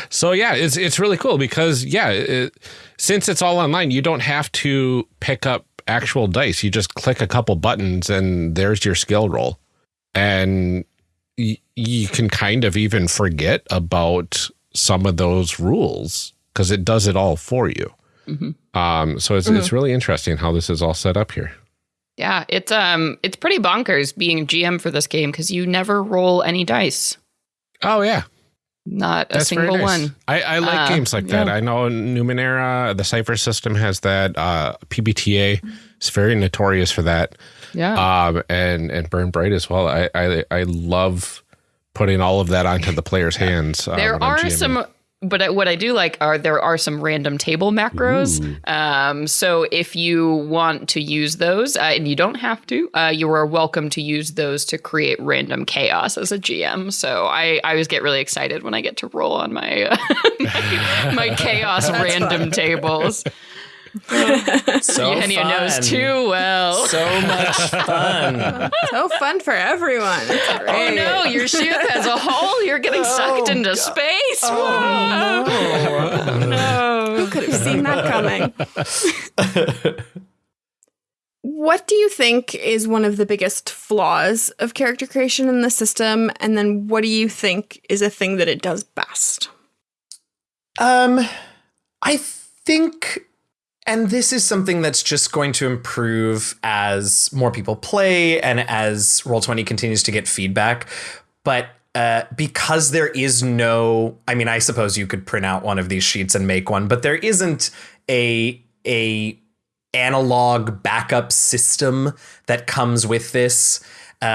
So yeah, it's it's really cool because yeah, it, since it's all online, you don't have to pick up actual dice. You just click a couple buttons and there's your skill roll, and y- you can kind of even forget about some of those rules because it does it all for you. Um, so it's it's really interesting how this is all set up here. yeah, it's um, it's pretty bonkers being GM for this game because you never roll any dice. Oh yeah, Not a That's very single nice. one. I, I like Uh, games like that. yeah. I know Numenera, the Cipher system has that. Uh, PBTA is very notorious for that. Yeah. Um, and and Burn Bright as well. I I, I love putting all of that onto the player's hands. Uh, there are GMing. some but what I do like are there are some random table macros. Um, so if you want to use those, uh, and you don't have to, uh, you are welcome to use those to create random chaos as a GM. So I, I always get really excited when I get to roll on my uh, my, my chaos random tables. so Henny fun. knows too well. so much fun so fun for everyone Oh no, your ship has a hole. You're getting sucked into space. Whoa. Who could have seen that coming? what do you think is one of the biggest flaws of character creation in the system? And then what do you think is a thing that it does best? Um, I think, and this is something that's just going to improve as more people play and as Roll20 continues to get feedback. But uh, because there is no, I mean, I suppose you could print out one of these sheets and make one, but there isn't a a analog backup system that comes with this. Uh,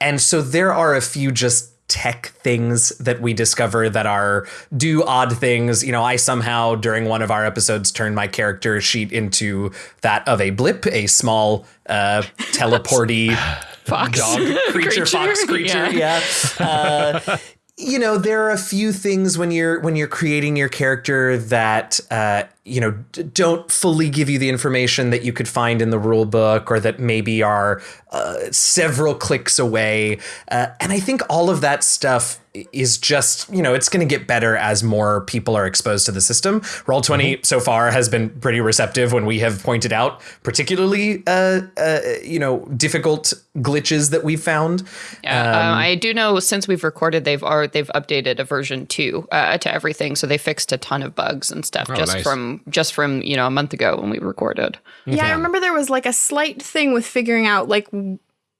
And so there are a few just tech things that we discover that are do odd things. You know, I somehow during one of our episodes turned my character sheet into that of a blip, a small uh, teleporty Fox dog creature, fox creature. Yeah. Uh, you know, there are a few things when you're when you're creating your character that uh, you know d- don't fully give you the information that you could find in the rule book, or that maybe are uh, several clicks away. Uh, and I think all of that stuff is just you know it's going to get better as more people are exposed to the system. Roll 20 so far has been pretty receptive when we have pointed out particularly uh, uh, you know difficult glitches that we've found. Yeah, um, I do know since we've recorded, they've are they've updated a version two uh, to everything, so they fixed a ton of bugs and stuff just nice. from just from you know a month ago when we recorded. Yeah, I remember there was like a slight thing with figuring out like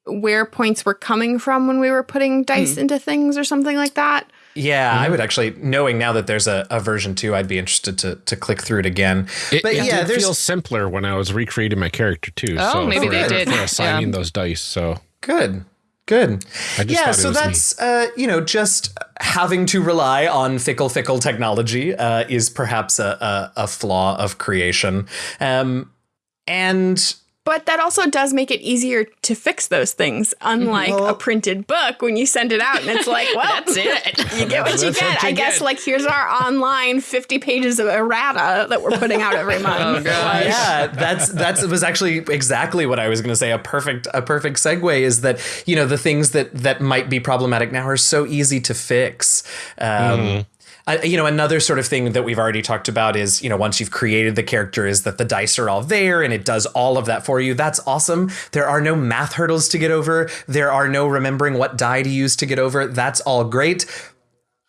where points were coming from when we were putting dice hmm. into things or something like that. Yeah, I mm-hmm. would actually, knowing now that there's a, a version two, I'd be interested to to click through it again. It, but it yeah, did there's feel simpler when I was recreating my character too. Oh, so maybe for, they did. for assigning Yeah. those dice. So good, good. I just yeah, so that's uh, you know just having to rely on fickle, fickle technology uh, is perhaps a, a, a flaw of creation, um, and But that also does make it easier to fix those things, unlike a printed book when you send it out and it's like, well, That's it. you get what you get. what you I guess get. like here's our online 50 pages of errata that we're putting out every month. Oh, gosh. yeah, that's that's was actually exactly what I was going to say. A perfect a perfect segue is that you know the things that that might be problematic now are so easy to fix. Um, I- you know, another sort of thing that we've already talked about is, you know, once you've created the character, is that the dice are all there and it does all of that for you. That's awesome. There are no math hurdles to get over. There are no remembering what die to use to get over. That's all great.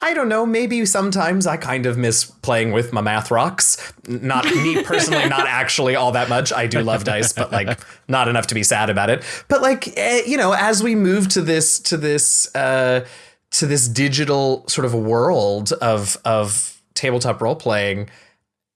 I don't know. Maybe sometimes I kind of miss playing with my math rocks. Not me personally, not actually all that much. I do love dice, but like not enough to be sad about it. But like eh, you know, as we move to this to this uh, to this digital sort of world of of tabletop role playing,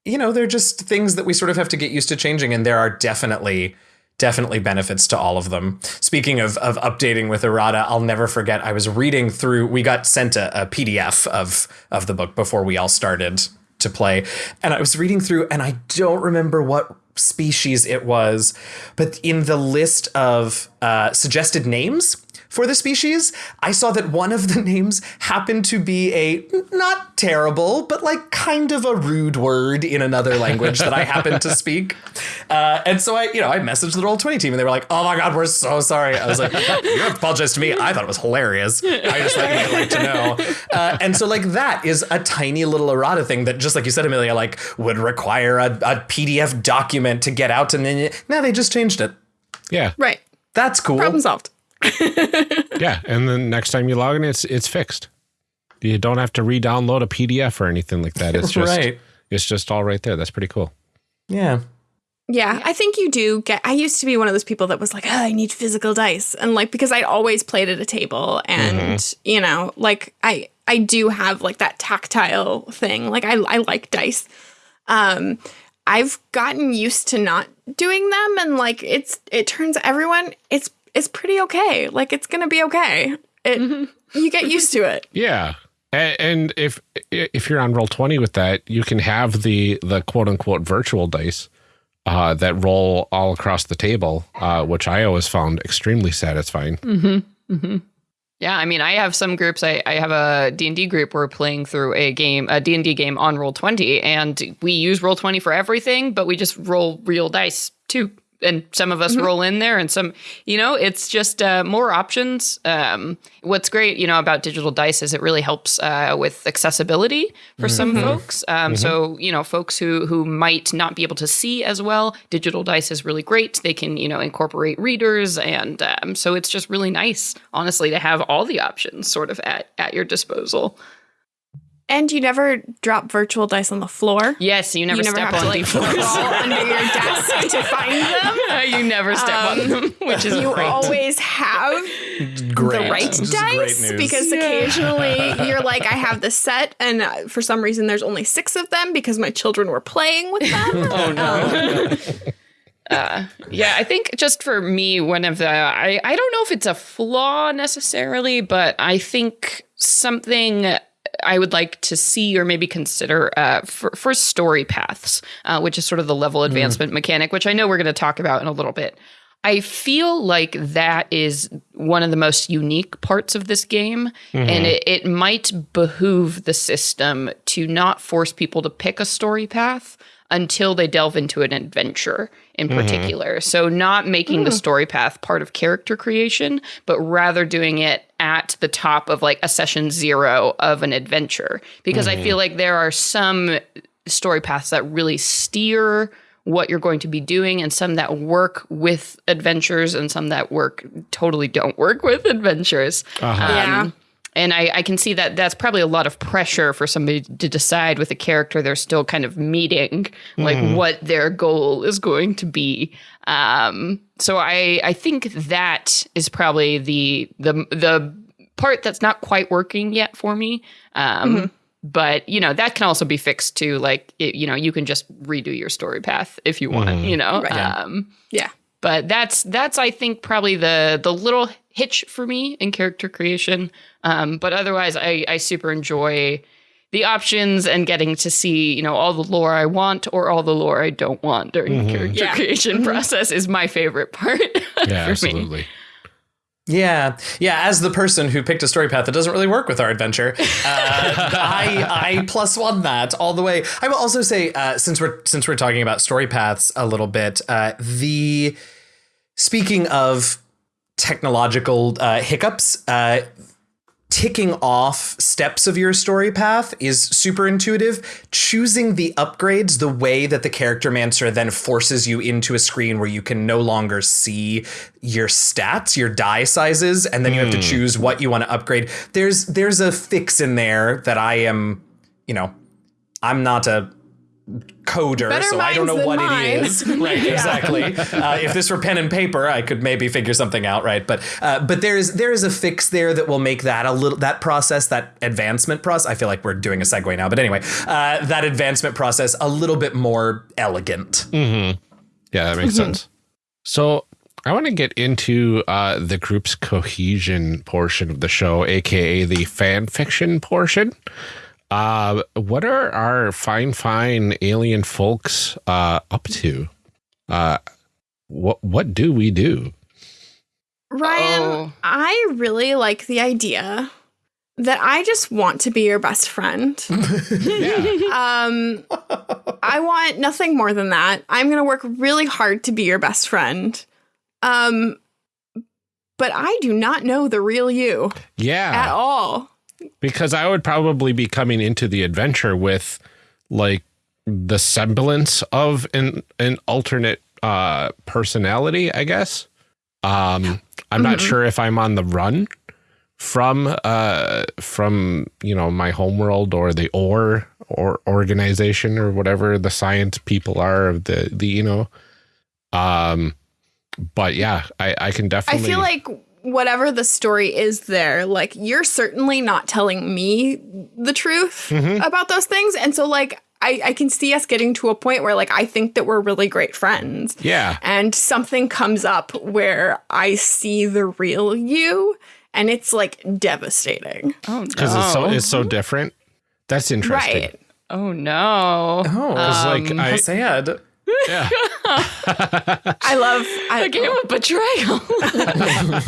you know, they're just things that we sort of have to get used to changing, and there are definitely definitely benefits to all of them. Speaking of of updating with errata, I'll never forget. I was reading through. We got sent a, a PDF of of the book before we all started to play, and I was reading through, and I don't remember what species it was, but in the list of uh, suggested names for the species, I saw that one of the names happened to be a not terrible, but like kind of a rude word in another language that I happened to speak. Uh, and so I, you know, I messaged the roll twenty team, and they were like, "Oh my god, we're so sorry." I was like, "You don't to apologize to me. I thought it was hilarious. I just like might like to know." Uh, and so like that is a tiny little errata thing that, just like you said, Amelia, like would require a, a PDF document to get out, and then now they just changed it. yeah, Right. That's cool. Problem solved. yeah. And then next time you log in, it's it's fixed. You don't have to re-download a PDF or anything like that. It's just Right. it's just all right there. That's pretty cool. Yeah. Yeah, I think you do get. I used to be one of those people that was like, oh, I need physical dice, and like because I always played at a table, and you know, like I I do have like that tactile thing. Like I I like dice. Um, I've gotten used to not doing them, and like it's it turns everyone it's it's pretty okay. Like it's gonna be okay. It you get used to it. Yeah. A- And if if you're on roll twenty with that, you can have the the quote unquote virtual dice uh, that roll all across the table, uh, which I always found extremely satisfying. Yeah, I mean, I have some groups. I, I have a D&D group. We're playing through a game, a D&D game on Roll20, and we use Roll20 for everything, but we just roll real dice too. And some of us roll in there, and some, you know, it's just uh, more options. Um, what's great, you know, about digital dice is it really helps uh, with accessibility for some folks. Um, So, you know, folks who who might not be able to see as well, digital dice is really great. They can, you know, incorporate readers, and um, so it's just really nice, honestly, to have all the options sort of at at your disposal. And you never drop virtual dice on the floor. Yes, you never you never step have on to like D4s. crawl under your desk to find them. you never step on them, which is You great. always have Great. the right This dice news. because occasionally you're like, I have the set, and uh, for some reason there's only six of them because my children were playing with them. oh no! uh, yeah, I think just for me, one of the I I don't know if it's a flaw necessarily, but I think something I would like to see or maybe consider uh, for, for story paths, uh, which is sort of the level advancement mechanic, which I know we're going to talk about in a little bit. I feel like that is one of the most unique parts of this game, and it, it might behoove the system to not force people to pick a story path until they delve into an adventure in particular. So, not making the story path part of character creation, but rather doing it at the top of like a session zero of an adventure. Because I mm-hmm. feel like there are some story paths that really steer what you're going to be doing and some that work with adventures and some that work totally don't work with adventures. Uh-huh. Um, yeah. And I, I can see that that's probably a lot of pressure for somebody to decide with a character they're still kind of meeting, like what their goal is going to be. Um, so I I think that is probably the the the part that's not quite working yet for me. Um, But you know that can also be fixed too. Like it, you know you can just redo your story path if you want. You know. Right. Um, Yeah. but that's that's I think probably the the little hitch for me in character creation. Um, but otherwise, I I super enjoy the options and getting to see you know all the lore I want or all the lore I don't want during the character Yeah. creation process is my favorite part. Yeah, for me. absolutely. Yeah, yeah. As the person who picked a story path that doesn't really work with our adventure, uh, I I plus one that all the way. I will also say, uh, since we're since we're talking about story paths a little bit, uh, the speaking of technological uh, hiccups, uh, ticking off steps of your story path is super intuitive. Choosing the upgrades the way that the Charactermancer then forces you into a screen where you can no longer see your stats, your die sizes, and then you have to choose what you want to upgrade. There's there's a fix in there that I am, you know, I'm not a coder, Better so I don't know what than it mine. is. Right, exactly. Uh, if this were pen and paper, I could maybe figure something out, right? But uh, but there is there is a fix there that will make that a little that process that advancement process. I feel like we're doing a segue now, but anyway, uh, that advancement process a little bit more elegant. Yeah, that makes sense. So I want to get into uh, the group's cohesion portion of the show, aka the fan fiction portion. Uh, what are our fine, fine alien folks uh, up to? Uh, what what do we do? Ryan, Oh. I really like the idea that I just want to be your best friend. um, I want nothing more than that. I'm going to work really hard to be your best friend. Um, but I do not know the real you Yeah. at all. Because I would probably be coming into the adventure with like the semblance of an an alternate uh personality, I guess. Um I'm not sure if I'm on the run from uh from you know my homeworld or the or or organization or whatever the science people are of the the you know um but yeah I I can definitely. I feel like whatever the story is there, like you're certainly not telling me the truth about those things. And so like I, I can see us getting to a point where like I think that we're really great friends. yeah And something comes up where I see the real you and it's like devastating. Oh no. because it's so it's so different that's interesting Right. Oh no. Oh, like Um, I how sad. Yeah I love I, a game of betrayal.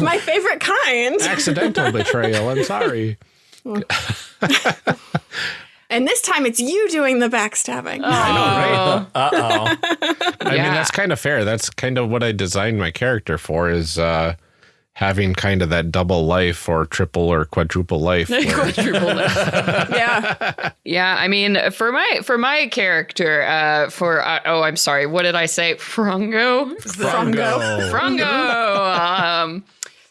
my favorite kind. accidental betrayal. I'm sorry. And this time it's you doing the backstabbing. Uh oh. I mean, that's kind of fair. That's kind of what I designed my character for is uh having kind of that double life or triple or quadruple life. where- Quadruple lift. yeah. Yeah, I mean, for my for my character, uh, for uh, oh, I'm sorry, what did I say? Frongo. Frongo. Frongo. um,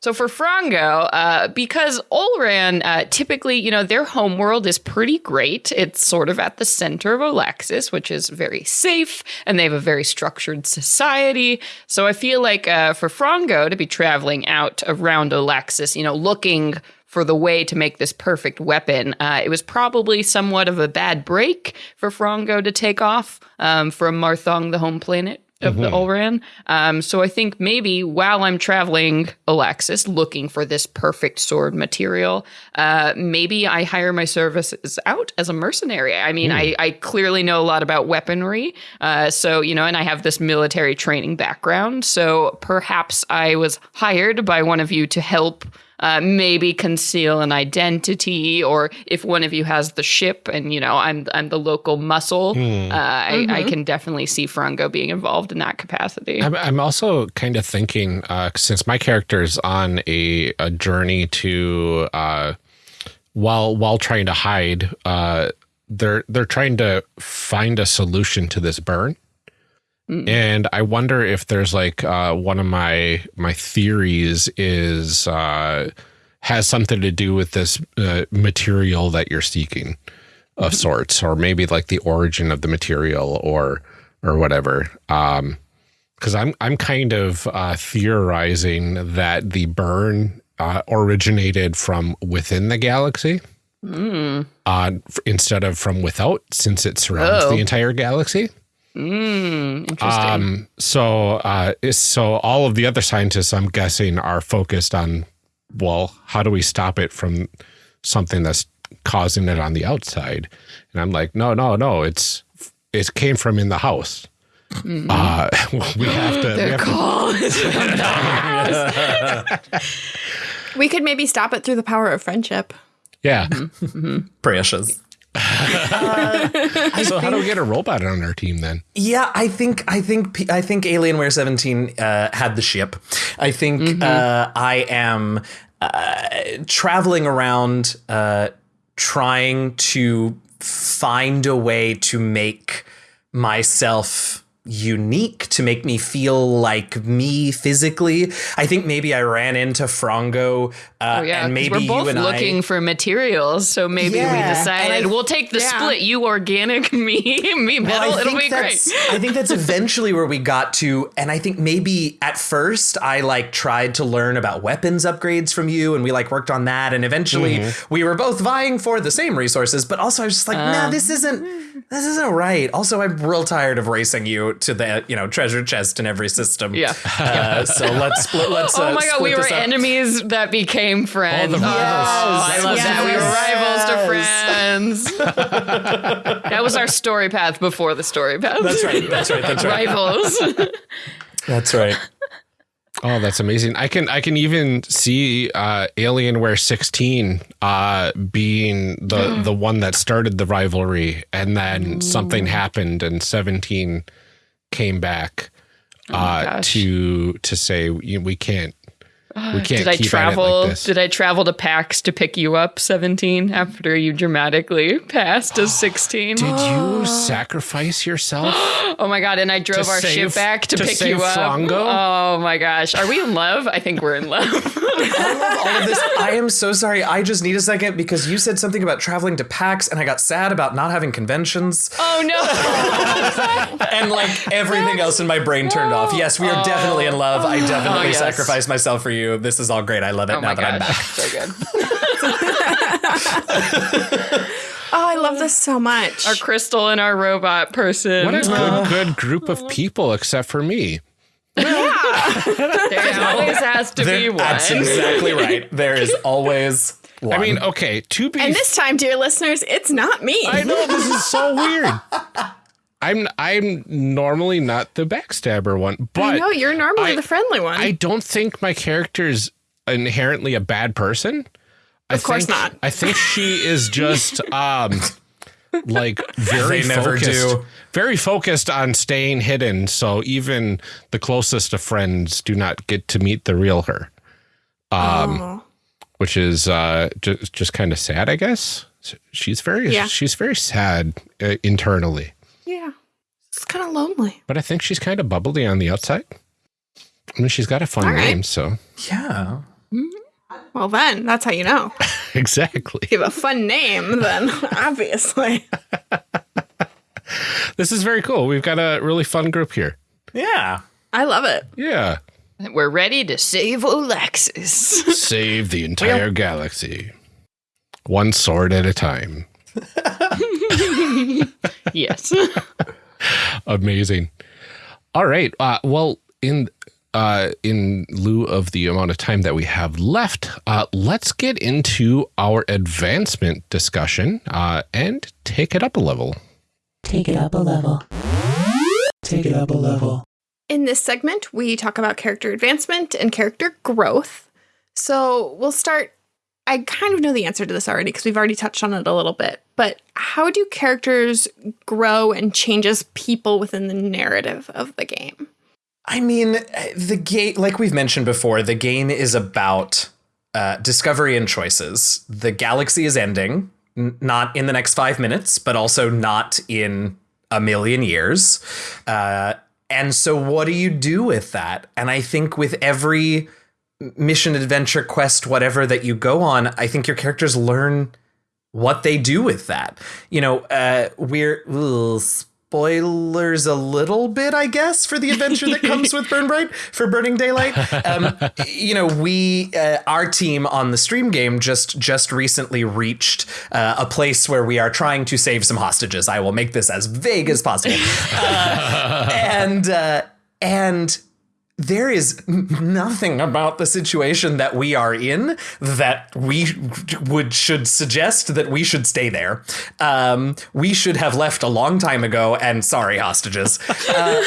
so for Frango, uh, because Olran uh, typically, you know, their homeworld is pretty great. It's sort of at the center of Alexis, which is very safe, and they have a very structured society. So I feel like uh, for Frango to be traveling out around Alexis, you know, looking for the way to make this perfect weapon. Uh, it was probably somewhat of a bad break for Frongo to take off um, from Marthong, the home planet, of the Ulran. Um, so I think maybe while I'm traveling Alexis looking for this perfect sword material, uh, maybe I hire my services out as a mercenary. I mean, I, I clearly know a lot about weaponry. Uh, so, you know, and I have this military training background. So perhaps I was hired by one of you to help uh, maybe conceal an identity, or if one of you has the ship and you know I'm I'm the local muscle, uh, I, I can definitely see Frango being involved in that capacity. I'm, I'm also kind of thinking uh, since my character is on a, a journey to uh, while while trying to hide, uh, they're they're trying to find a solution to this burn. And I wonder if there's like uh, one of my my theories is uh, has something to do with this uh, material that you're seeking of sorts, or maybe like the origin of the material, or or whatever. Um, because I'm I'm kind of uh, theorizing that the burn uh, originated from within the galaxy, uh, instead of from without, since it surrounds Oh. the entire galaxy. Mm, interesting. Um, so uh, so all of the other scientists, I'm guessing, are focused on well, how do we stop it from something that's causing it on the outside? And I'm like, no, no, no, it's it came from in the house. Uh, we have to. we have to We could maybe stop it through the power of friendship. yeah. Precious. So how do we get a robot on our team then? Yeah, I think I think I think Alienware 17 uh, had the ship. I think uh, I am uh, traveling around uh, trying to find a way to make myself unique to make me feel like me physically. I think maybe I ran into Frango uh, Oh yeah, and 'cause maybe we're both you and looking I for materials, so maybe Yeah, we decided I- we'll take the yeah. split. You organic, me, me metal. I It'll be great. that's, I think that's eventually where we got to, and I think maybe at first I like tried to learn about weapons upgrades from you, and we like worked on that, and eventually we were both vying for the same resources, but also I was just like, nah, this isn't, this isn't right. Also, I'm real tired of racing you to the you know treasure chest in every system. Yeah. Uh, so let's split. Let's. Oh uh, my god, split we were enemies that became friends. the Oh, rivals. I love that. We were Yes. rivals to friends. that was our story path before the story path. That's right. That's right. That's right. Rivals. That's right. Oh, that's amazing. I can I can even see uh Alienware 16 uh being the the one that started the rivalry and then something happened and 17 came back uh gosh. to to say we can't we can't Did I keep at it travel? like this. did I travel to PAX to pick you up, seventeen, after you dramatically passed as sixteen? Did you sacrifice yourself? Oh my god! And I drove our save- ship back to, to pick save you up. Frongo? Oh my gosh! Are we in love? I think we're in love. all of this. I am so sorry. I just need a second because you said something about traveling to PAX, and I got sad about not having conventions, oh no! and like everything else in my brain turned off. Yes, we are oh. definitely in love. I oh, definitely Oh, yes. sacrificed myself for you. This is all great. I love it Oh now my that I'm back. gosh! So good. Oh, I love this so much. Our crystal and our robot person. What a good good group of people except for me. Yeah. there always has to be one. That's exactly right. There is always one. I mean, okay, to be and this time, dear listeners, it's not me. I know this is so weird. I'm I'm normally not the backstabber one, but no, you're normally I- the friendly one. I don't think my character's inherently a bad person. Of course think- not. I think she is just um like very They never focused, do. very focused on staying hidden. So even the closest of friends do not get to meet the real her, um, oh. which is uh, just just kind of sad, I guess. She's very Yeah. she's very sad uh, internally, Yeah. It's kind of lonely. but I think she's kind of bubbly on the outside. I mean, she's got a fun All right. name, so yeah. Mm-hmm. Well, then, that's how you know. exactly. If you have a fun name, then obviously. This is very cool. We've got a really fun group here. Yeah. I love it. Yeah. We're ready to save Alexis. Save the entire galaxy. One sword at a time. yes. Amazing. All right. Uh, well, in uh, in lieu of the amount of time that we have left, uh, let's get into our advancement discussion uh, and take it up a level. Take it up a level. Take it up a level. In this segment, we talk about character advancement and character growth. So we'll start. I kind of know the answer to this already because we've already touched on it a little bit. But how do characters grow and changes people within the narrative of the game? I mean, the game, like we've mentioned before, the game is about uh, discovery and choices. The galaxy is ending, not in the next five minutes, but also not in a million years. Uh, and so, what do you do with that? And I think with every mission, adventure, quest, whatever that you go on, I think your characters learn what they do with that. You know, uh, we're ugh, spoilers a little bit, I guess, for the adventure that comes with Burn Bright for Burning Daylight. Um, you know, we uh, our team on the stream game just just recently reached uh, a place where we are trying to save some hostages. I will make this as vague as possible, uh, and uh, and there is nothing about the situation that we are in that we would should suggest that we should stay there. Um, we should have left a long time ago. And sorry, hostages. Uh,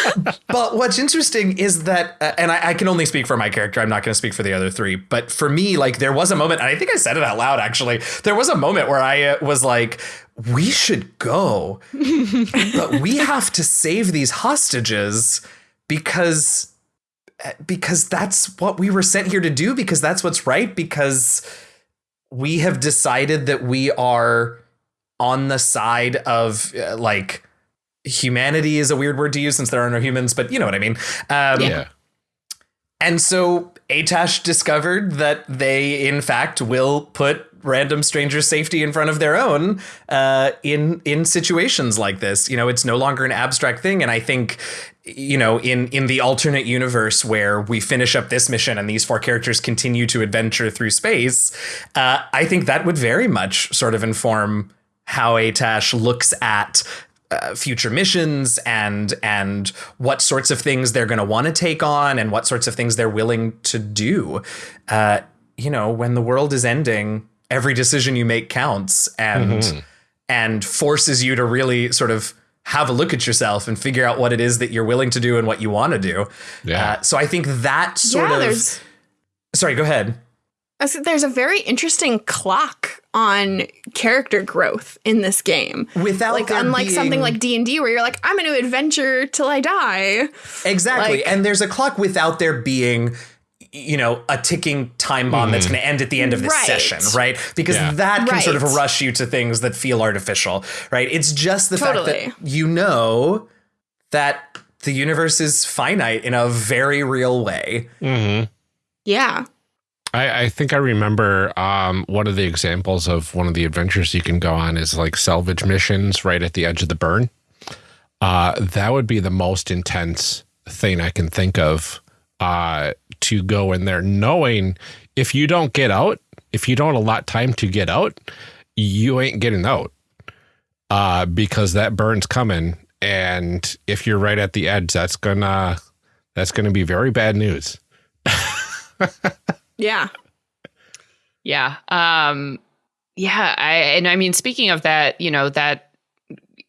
but what's interesting is that, uh, and I, I, can only speak for my character. I'm not going to speak for the other three. But for me, like there was a moment, and I think I said it out loud. Actually, there was a moment where I uh, was like, "We should go, but we have to save these hostages." Because because that's what we were sent here to do because that's what's right because we have decided that we are on the side of uh, like humanity is a weird word to use since there are no humans but you know what i mean. Um, yeah. and so atash discovered that they in fact will put random strangers' safety in front of their own uh, in in situations like this. You know, it's no longer an abstract thing, and I think you know in in the alternate universe where we finish up this mission and these four characters continue to adventure through space uh, i think that would very much sort of inform how atash looks at uh, future missions and and what sorts of things they're going to want to take on and what sorts of things they're willing to do uh, you know when the world is ending every decision you make counts and mm-hmm. and forces you to really sort of have a look at yourself and figure out what it is that you're willing to do and what you want to do. Yeah. Uh, so I think that sort yeah, of. Sorry, go ahead. There's a very interesting clock on character growth in this game. Without like unlike being... something like D and D where you're like, I'm going to adventure till I die. Exactly, like, and there's a clock without there being you know, a ticking time bomb mm. that's mm-hmm. going to end at the end of this right. session, right? Because yeah. that can right. sort of rush you to things that feel artificial, right? It's just the totally. fact that you know that the universe is finite in a very real way. Mm-hmm. Yeah. I, I, think I remember um, one of the examples of one of the adventures you can go on is like salvage missions right at the edge of the burn. Uh, that would be the most intense thing I can think of uh, to go in there, knowing if you don't get out, if you don't allot time to get out, you ain't getting out uh, because that burn's coming. And if you're right at the edge, that's gonna that's gonna be very bad news. yeah. Yeah. Um, yeah. I and I mean, speaking of that, you know, that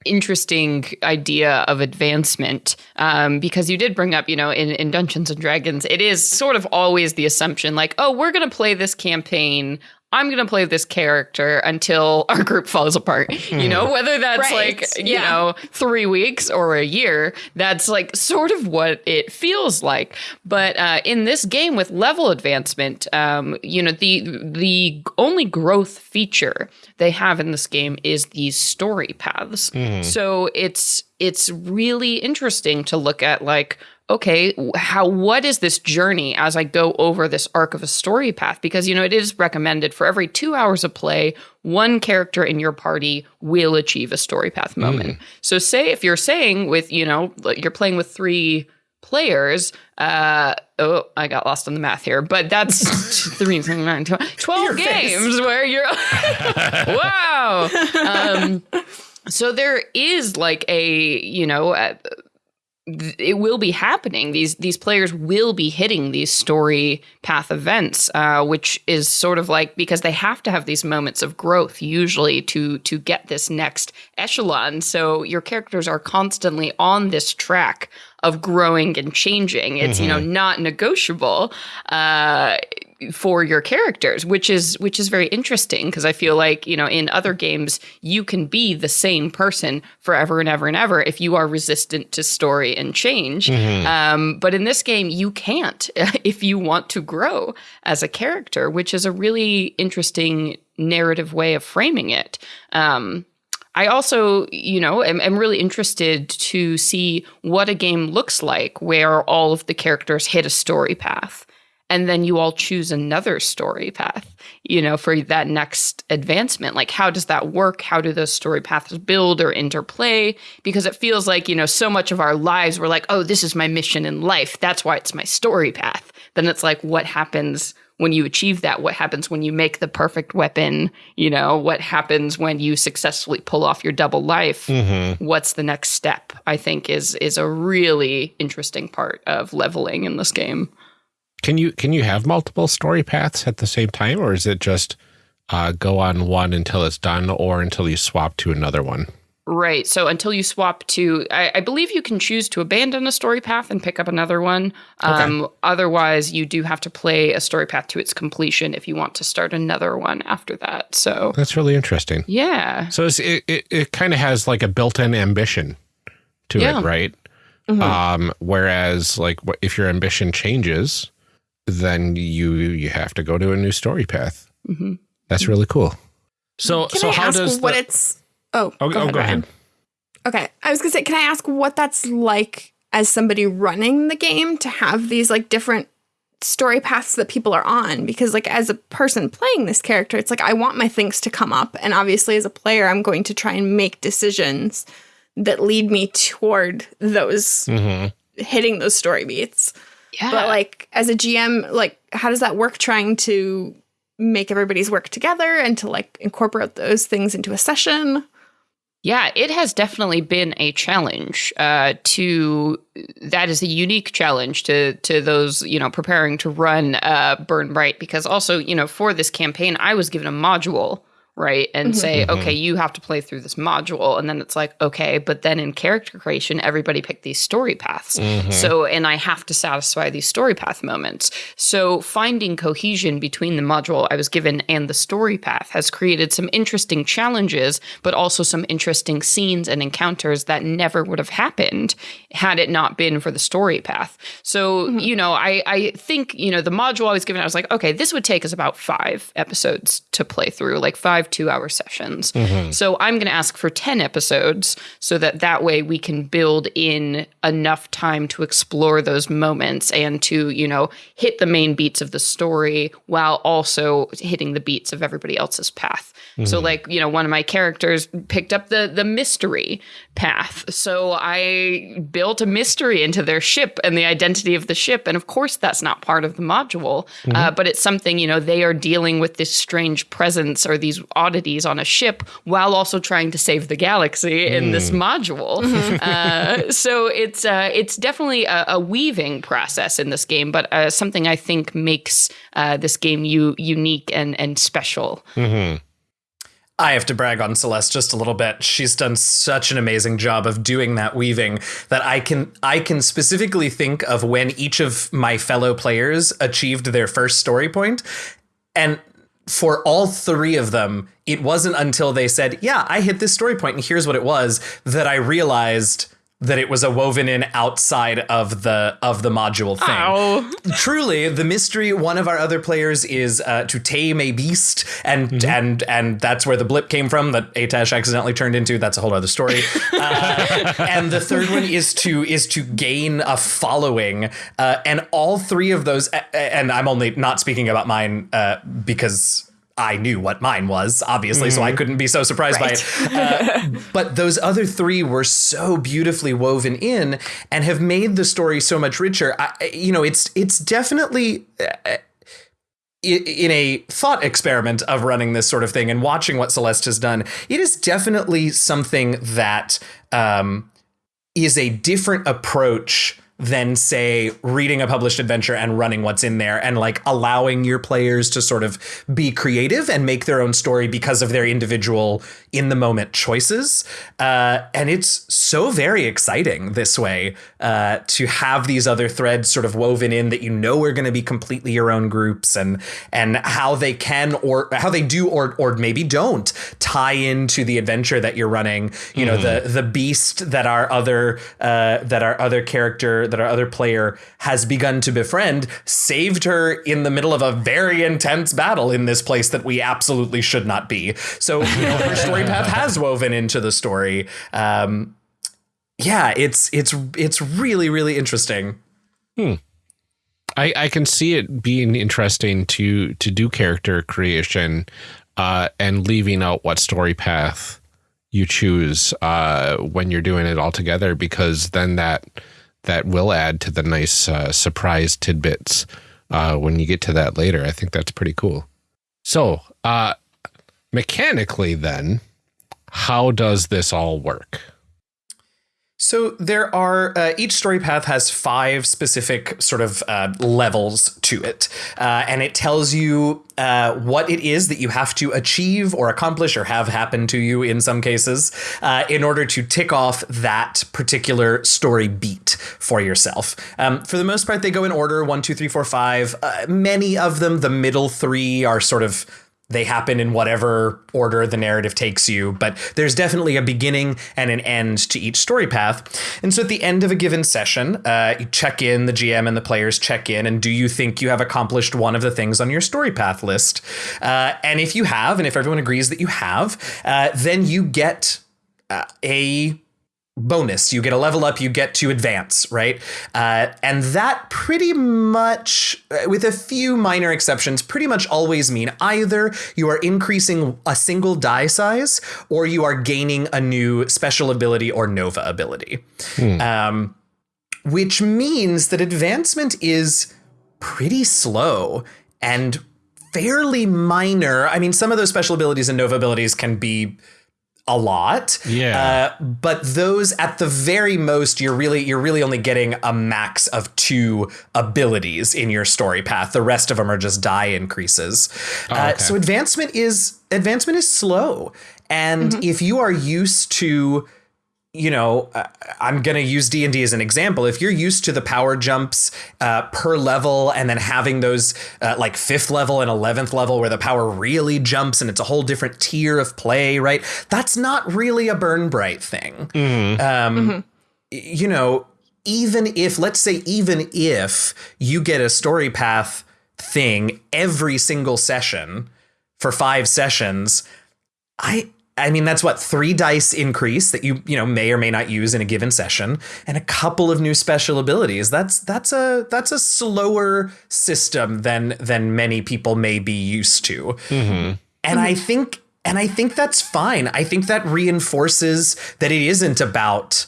interesting idea of advancement um, because you did bring up, you know, in, in Dungeons and Dragons, it is sort of always the assumption like, oh, we're going to play this campaign I'm going to play this character until our group falls apart. You know, hmm. whether that's right. like, you yeah. know, three weeks or a year, that's like sort of what it feels like. But uh, in this game with level advancement, um, you know, the the only growth feature they have in this game is these story paths. Mm. So it's it's really interesting to look at like okay, how what is this journey as I go over this arc of a story path? Because you know it is recommended for every two hours of play, one character in your party will achieve a story path moment. Mm. So say if you're saying with you know you're playing with three players uh oh i got lost on the math here but that's three nine 12 your games face. where you're wow um so there is like a you know it will be happening. These these players will be hitting these story path events, uh, which is sort of like because they have to have these moments of growth usually to to get this next echelon. So your characters are constantly on this track of growing and changing. It's you know not negotiable. Uh, for your characters which is which is very interesting because i feel like you know in other games you can be the same person forever and ever and ever if you are resistant to story and change. Um, but in this game you can't if you want to grow as a character which is a really interesting narrative way of framing it. Um, I also, you know, am, am really interested to see what a game looks like where all of the characters hit a story path and then you all choose another story path, you know, for that next advancement. Like, how does that work? How do those story paths build or interplay? Because it feels like, you know, so much of our lives, we're like, oh, this is my mission in life. That's why it's my story path. Then it's like, what happens when you achieve that? What happens when you make the perfect weapon? You know, what happens when you successfully pull off your double life? Mm-hmm. What's the next step? I think is is a really interesting part of leveling in this game. Can you can you have multiple story paths at the same time, or is it just uh, go on one until it's done, or until you swap to another one? Right. So until you swap to, I, I believe you can choose to abandon a story path and pick up another one. Um, Otherwise, you do have to play a story path to its completion if you want to start another one after that. So, That's really interesting. yeah. So it's, it it, it kind of has like a built-in ambition to Yeah. it, right? Um, whereas like if your ambition changes, then you you have to go to a new story path. Mhm. That's really cool. So Can so I how ask does what the, it's? Oh, oh, oh, go ahead. Okay, I was gonna say, can I ask what that's like as somebody running the game to have these like different story paths that people are on? Because like as a person playing this character, it's like I want my things to come up, and obviously as a player, I'm going to try and make decisions that lead me toward those Mhm. hitting those story beats. Yeah. But like as a GM, like how does that work? Trying to make everybody's work together and to like incorporate those things into a session. Yeah, it has definitely been a challenge. Uh, to that is a unique challenge to to those you know preparing to run uh, Burn Bright because also you know for this campaign I was given a module right? And mm-hmm. say okay mm-hmm. you have to play through this module. And then it's like okay but then in character creation everybody picked these story paths. Mm-hmm. So and I have to satisfy these story path moments. So finding cohesion between the module I was given and the story path has created some interesting challenges but also some interesting scenes and encounters that never would have happened had it not been for the story path. So you know I I think you know the module I was given I was like okay this would take us about 5 episodes to play through like 5 2-hour sessions mm-hmm. so I'm going to ask for 10 episodes so that that way we can build in enough time to explore those moments and to, you know, hit the main beats of the story while also hitting the beats of everybody else's path. So mm-hmm. like, you know, one of my characters picked up the the mystery path. So I built a mystery into their ship and the identity of the ship. And of course that's not part of the module, mm-hmm. uh, but it's something, you know, they are dealing with this strange presence or these oddities on a ship while also trying to save the galaxy in this module. uh, so it's uh, it's definitely a, a weaving process in this game, but uh, something I think makes uh, this game u- unique and and special. I have to brag on Celeste just a little bit. She's done such an amazing job of doing that weaving that I can I can specifically think of when each of my fellow players achieved their first story point and for all three of them it wasn't until they said, "Yeah, I hit this story point and here's what it was" that I realized that it was a woven in outside of the of the module thing. Oh, truly the mystery one of our other players is uh, to tame a beast and and and that's where the blip came from that atash accidentally turned into. That's a whole other story. Uh, and the third one is to is to gain a following. Uh, and all three of those and i'm only not speaking about mine uh, because I knew what mine was, obviously, so I couldn't be so surprised by it. Uh, but those other three were so beautifully woven in and have made the story so much richer. I, I- you know, it's it's definitely uh, in a thought experiment of running this sort of thing and watching what Celeste has done. It is definitely something that. Um, is a different approach than say reading a published adventure and running what's in there and like allowing your players to sort of be creative and make their own story because of their individual in the moment choices. Uh, and it's so very exciting this way uh, to have these other threads sort of woven in that you know are going to be completely your own groups and and how they can or how they do or or maybe don't tie into the adventure that you're running. You know the the beast that our other uh, that our other character that our other player has begun to befriend saved her in the middle of a very intense battle in this place that we absolutely should not be. So you know, her story path has woven into the story. Um, yeah, it's it's it's really really interesting. I, I can see it being interesting to to do character creation uh, and leaving out what story path you choose uh, when you're doing it all together because then that that will add to the nice uh, surprise tidbits uh, when you get to that later. I think that's pretty cool. So uh, mechanically, then, how does this all work? So there are uh, each story path has five specific sort of uh, levels to it, uh, and it tells you uh, what it is that you have to achieve or accomplish or have happen to you in some cases uh, in order to tick off that particular story beat for yourself. Um, for the most part, they go in order one, two, three, four, five. Uh, many of them, the middle three, are sort of they happen in whatever order the narrative takes you, but there's definitely a beginning and an end to each story path. And so at the end of a given session, uh, you check in, the GM and the players check in, and do you think you have accomplished one of the things on your story path list? Uh, and if you have, and if everyone agrees that you have, uh, then you get uh, a bonus. You get a level up, you get to advance, right? Uh, and that pretty much, uh, with a few minor exceptions, pretty much always mean either you are increasing a single die size or you are gaining a new special ability or nova ability. Um, which means that advancement is pretty slow and fairly minor. I mean, some of those special abilities and nova abilities can be a lot. Yeah. Uh, but those at the very most, you're really you're really only getting a max of two abilities in your story path. The rest of them are just die increases. uh, okay. so advancement is advancement is slow, and if you are used to you know uh, i'm going to use d&d as an example. If you're used to the power jumps uh, per level and then having those uh, like fifth level and 11th level where the power really jumps and it's a whole different tier of play right? That's not really a burn bright thing. Um, you know even if let's say even if you get a story path thing every single session for five sessions I I mean that's what three dice increase that you you know may or may not use in a given session and a couple of new special abilities. That's that's a that's a slower system than than many people may be used to. Mm-hmm. And I think and I think that's fine. I think that reinforces that it isn't about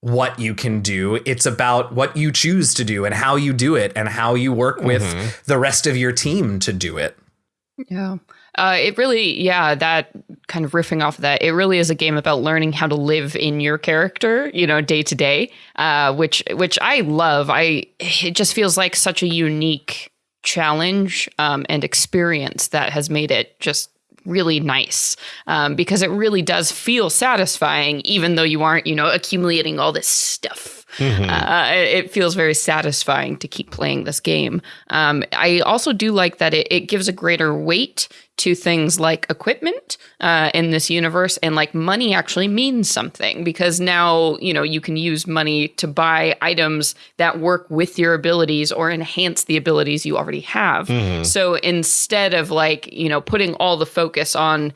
what you can do. It's about what you choose to do and how you do it and how you work with mm-hmm. the rest of your team to do it. Yeah. Uh, it really, yeah, that kind of riffing off of that, it really is a game about learning how to live in your character, you know, day to day, uh, which which I love. I it just feels like such a unique challenge um, and experience that has made it just really nice um, because it really does feel satisfying, even though you aren't, you know, accumulating all this stuff. Uh, it feels very satisfying to keep playing this game. Um, I also do like that it, it gives a greater weight to things like equipment uh, in this universe, and like money actually means something because now you know you can use money to buy items that work with your abilities or enhance the abilities you already have. So instead of like you know putting all the focus on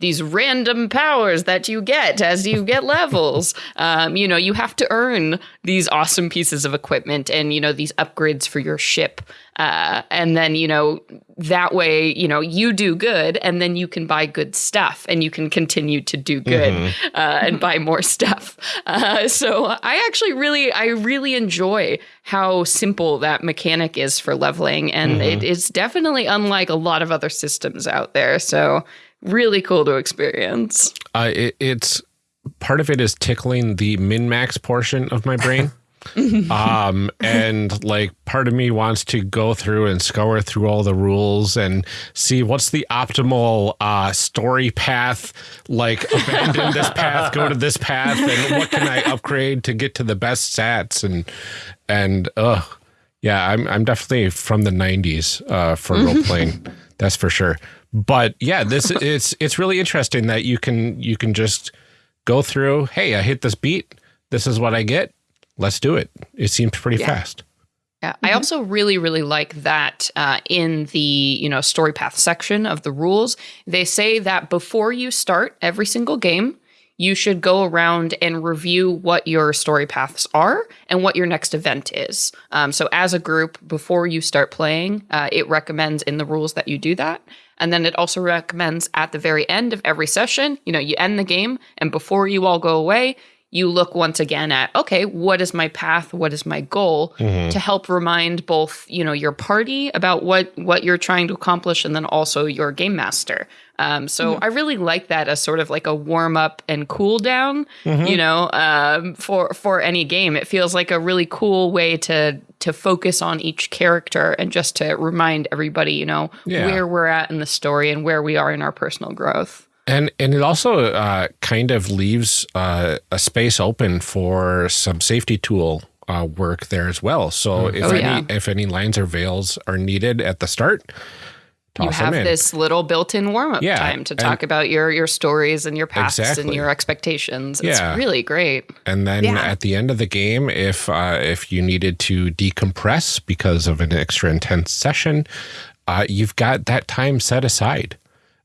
these random powers that you get as you get levels. Um, you know, you have to earn these awesome pieces of equipment and, you know, these upgrades for your ship. Uh, and then, you know, that way, you know, you do good and then you can buy good stuff and you can continue to do good uh, and buy more stuff. Uh, so I actually really, I really enjoy how simple that mechanic is for leveling. And it is definitely unlike a lot of other systems out there. So, really cool to experience. Uh, it, it's part of it is tickling the min max portion of my brain. um and like part of me wants to go through and scour through all the rules and see what's the optimal uh story path like abandon this path go to this path and what can i upgrade to get to the best stats and and uh yeah i'm i'm definitely from the 90s uh for role playing that's for sure but yeah this it's it's really interesting that you can you can just go through hey i hit this beat this is what i get let's do it. It seems pretty Yeah. fast. Yeah, I also really, really like that uh, in the you know story path section of the rules, they say that before you start every single game, you should go around and review what your story paths are and what your next event is. Um, so, as a group, before you start playing, uh, it recommends in the rules that you do that. And then it also recommends at the very end of every session, you know, you end the game, and before you all go away, you look once again at okay what is my path? What is my goal? To help remind both you know your party about what what you're trying to accomplish and then also your game master. Um, so i really like that as sort of like a warm up and cool down you know um, for for any game. It feels like a really cool way to to focus on each character and just to remind everybody you know Yeah. where we're at in the story and where we are in our personal growth And and it also uh, kind of leaves uh, a space open for some safety tool uh, work there as well. So if Oh, any yeah. if any lines or veils are needed at the start, toss you have them in. this little built-in warm-up Yeah, time to and- talk about your your stories and your paths and your expectations. It's Yeah. really great. And then Yeah. at the end of the game, if uh, if you needed to decompress because of an extra intense session, uh, you've got that time set aside.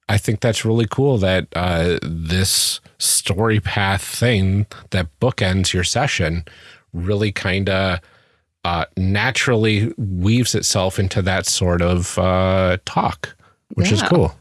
I think that's really cool that uh, this story path thing that bookends your session really kind of uh, naturally weaves itself into that sort of uh, talk, which is cool.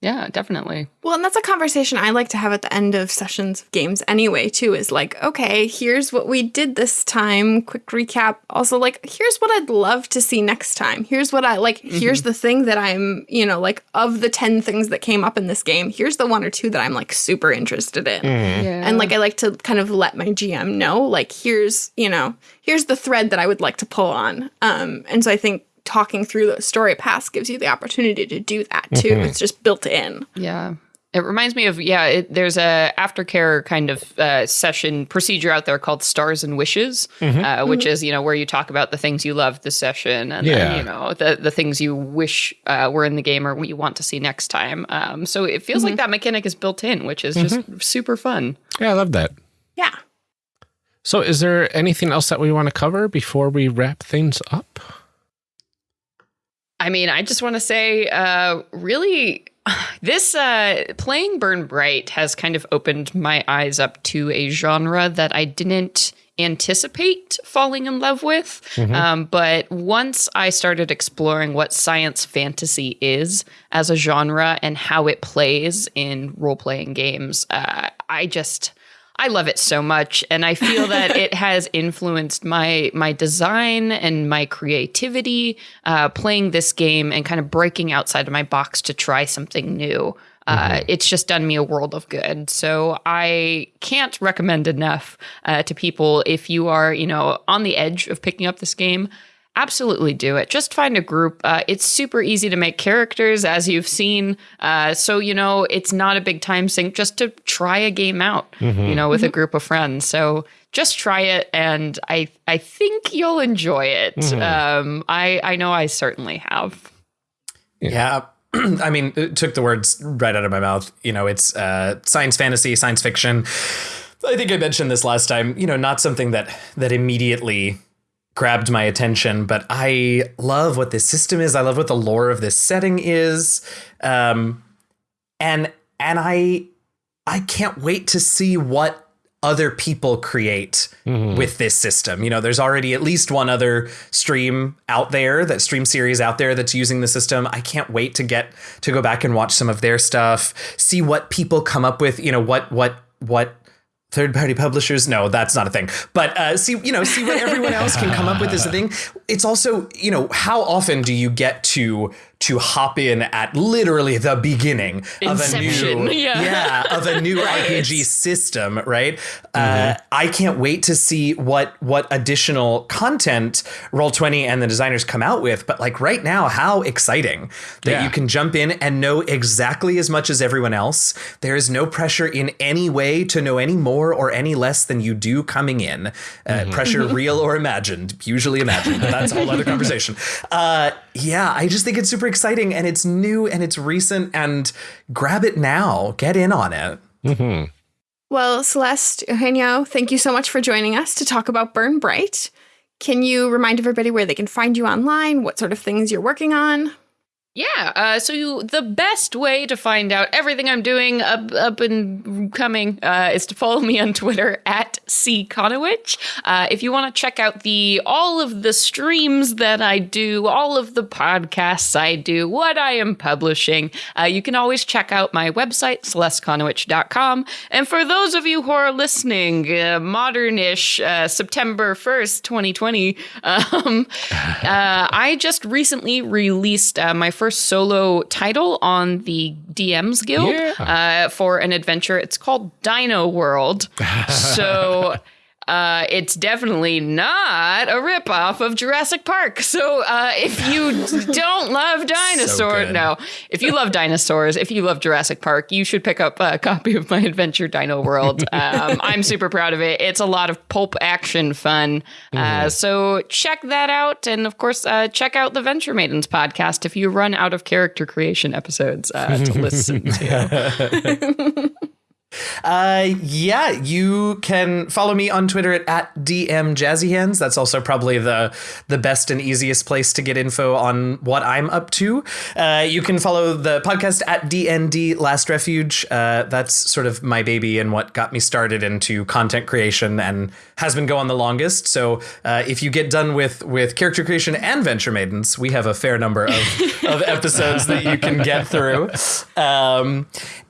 Yeah, definitely. Well, and that's a conversation I like to have at the end of sessions of games anyway, too, is like, okay, here's what we did this time, quick recap. Also, like, here's what I'd love to see next time. Here's what I like, here's the thing that I'm, you know, like, of the 10 things that came up in this game, here's the one or two that I'm like super interested in. Yeah. And like I like to kind of let my GM know, like here's you know here's the thread that I would like to pull on. Um, and so I think talking through the story paths gives you the opportunity to do that too. It's just built in. Yeah. It reminds me of yeah. It, there's a aftercare kind of uh, session procedure out there called Stars and Wishes, uh, which is you know where you talk about the things you loved the session and Yeah. then you know the the things you wish uh, were in the game or what you want to see next time. Um, so it feels like that mechanic is built in, which is just super fun. Yeah, I love that. Yeah. So, is there anything else that we want to cover before we wrap things up? I mean, I just want to say, uh, really, this uh, playing Burn Bright has kind of opened my eyes up to a genre that I didn't anticipate falling in love with. Um, but once I started exploring what science fantasy is as a genre and how it plays in role playing games, uh, I just. I love it so much, and I feel that it has influenced my my design and my creativity. Uh, playing this game and kind of breaking outside of my box to try something new. Uh, It's just done me a world of good. So I can't recommend enough uh, to people if you are, you know, on the edge of picking up this game. Absolutely do it. Just find a group. Uh, it's super easy to make characters, as you've seen. Uh, so, you know, it's not a big time sink just to try a game out, you know, with a group of friends. So just try it. And I, I think you'll enjoy it. Um, I, I know I certainly have. Yeah. I mean, it took the words right out of my mouth. You know, it's uh, science fantasy, science fiction. I think I mentioned this last time. You know, not something that that immediately grabbed my attention, but I love what this system is. I love what the lore of this setting is, um, and and I I can't wait to see what other people create with this system. You know, there's already at least one other stream out there, that stream series out there that's using the system. I can't wait to get to go back and watch some of their stuff, see what people come up with, you know, what what what third party publishers? No that's not a thing. But uh, see you know see what everyone else can come up with as a thing. It's also you know how often do you get to to hop in at literally the beginning Inception, of a new yeah. of a new RPG system, right? Uh, I can't wait to see what what additional content Roll20 and the designers come out with. But like right now, how exciting that Yeah. you can jump in and know exactly as much as everyone else. There is no pressure in any way to know any more or any less than you do coming in. Uh, Pressure, real or imagined, usually imagined. But that's a whole other conversation. Uh, yeah, I just think it's super exciting and it's new and it's recent and grab it now. Get in on it. Mm-hmm. Well, Celeste, Eugenio, thank you so much for joining us to talk about Burn Bright. Can you remind everybody where they can find you online, what sort of things you're working on? Yeah, uh, so you, the best way to find out everything I'm doing up, up and coming uh, is to follow me on Twitter at cconowitch. Uh, if you want to check out the all of the streams that I do, all of the podcasts I do, what I am publishing, uh, you can always check out my website, celesteconowitch.com. And for those of you who are listening, uh, modernish uh, September 1st, 2020, um, I just recently released my first solo title on the DMs Guild Yeah. uh, for an adventure. It's called Dino World. so. Uh, it's definitely not a ripoff of Jurassic Park. So uh, if you don't love dinosaurs, good. no, if you love dinosaurs, if you love Jurassic Park, you should pick up a copy of my adventure Dino World. Um, I'm super proud of it. It's a lot of pulp action fun. Uh, so check that out. And of course, uh, check out the Venture Maidens podcast if you run out of character creation episodes uh, to listen to. Uh, yeah, you can follow me on Twitter at, at DM Jazzyhands. That's also probably the the best and easiest place to get info on what I'm up to. Uh, you can follow the podcast at DND Last Refuge. Uh, that's sort of my baby and what got me started into content creation and has been going the longest. So uh, if you get done with with character creation and Venture Maidens, we have a fair number of, of episodes that you can get through. Um,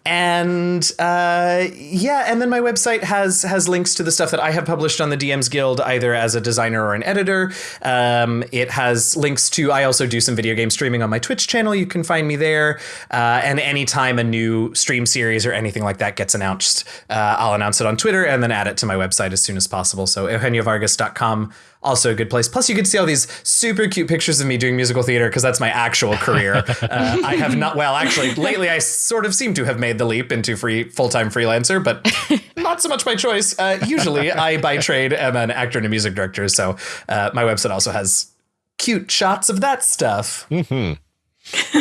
and uh, yeah, and then my website has has links to the stuff that I have published on the DMs Guild, either as a designer or an editor. Um, it has links to. I also do some video game streaming on my Twitch channel. You can find me there. Uh, and anytime a new stream series or anything like that gets announced, uh, I'll announce it on Twitter and then add it to my website as soon as possible. So eugeniovargas.com also a good place. Plus, you to see all these super cute pictures of me doing musical theater because that's my actual career. uh, I have not, well, actually, lately I sort of seem to have made the leap into free full time freelancer, but not so much my choice. Uh, usually, I by trade am an actor and a music director, so uh, my website also has cute shots of that stuff.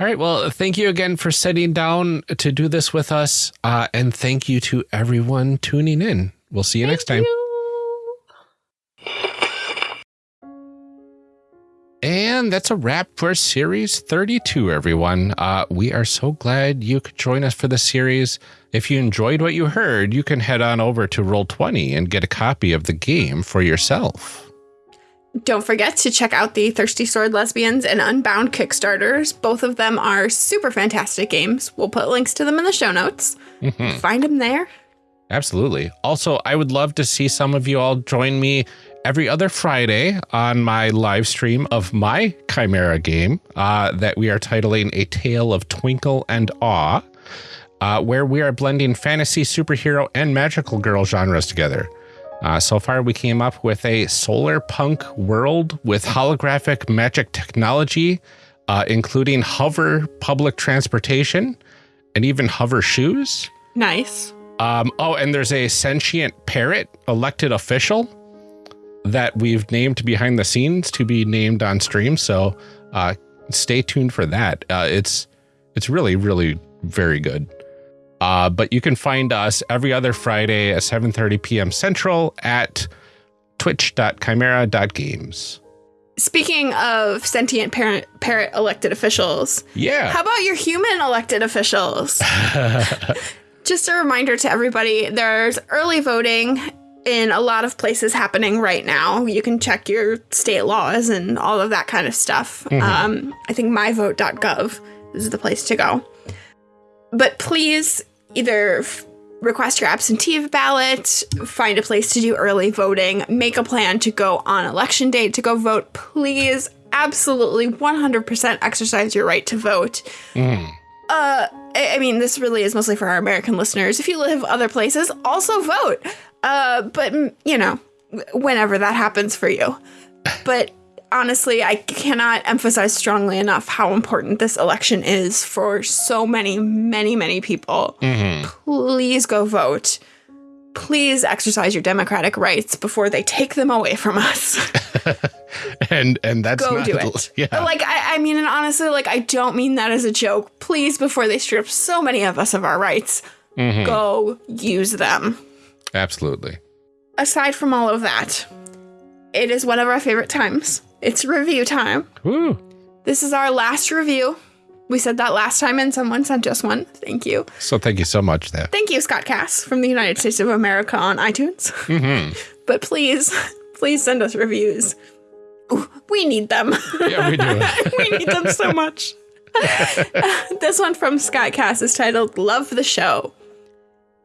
All right. Well, thank you again for sitting down to do this with us. Uh, and thank you to everyone tuning in. We'll see you next time. And that's a wrap for series 32, everyone. Uh, we are so glad you could join us for the series. If you enjoyed what you heard, you can head on over to Roll20 and get a copy of the game for yourself. Don't forget to check out the Thirsty Sword Lesbians and Unbound Kickstarters. Both of them are super fantastic games. We'll put links to them in the show notes. Find them there. Absolutely. Also, I would love to see some of you all join me every other Friday on my live stream of my Chimera game uh, that we are titling A Tale of Twinkle and Awe, uh, where we are blending fantasy, superhero, and magical girl genres together. Uh, so far, we came up with a solar punk world with holographic magic technology, uh, including hover public transportation and even hover shoes. Nice. Um, oh, and there's a sentient parrot elected official that we've named behind the scenes to be named on stream. So uh, stay tuned for that. Uh, it's it's really really very good. Uh, but you can find us every other Friday at 7:30 p.m. Central at twitch.chimera.games. Speaking of sentient parent, parrot elected officials, Yeah. how about your human elected officials? Just a reminder to everybody there's early voting in a lot of places happening right now. You can check your state laws and all of that kind of stuff. Um, I think myvote.gov is the place to go. But please either f- request your absentee ballot, find a place to do early voting, make a plan to go on election day to go vote. Please, absolutely 100% exercise your right to vote. Mm. Uh, I mean, this really is mostly for our American listeners. If you live other places, also vote. Uh, but mm, you know, whenever that happens for you. But honestly, I cannot emphasize strongly enough how important this election is for so many, many, many people. hmm Please go vote. Please exercise your democratic rights before they take them away from us. And and that's go not, do it. Yeah. Like I, I mean, and honestly, like I don't mean that as a joke. Please, before they strip so many of us of our rights, Mhm. go use them. Absolutely. Aside from all of that, it is one of our favorite times. It's review time. Woo. This is our last review. We said that last time, and someone sent us one. Thank you. So thank you so much, there. Thank you, Scott Cass from the United States of America on iTunes. hmm But please, please send us reviews. Ooh, We need them. Yeah, we do. we need them so much. this one from Scott Cass is titled Love the Show.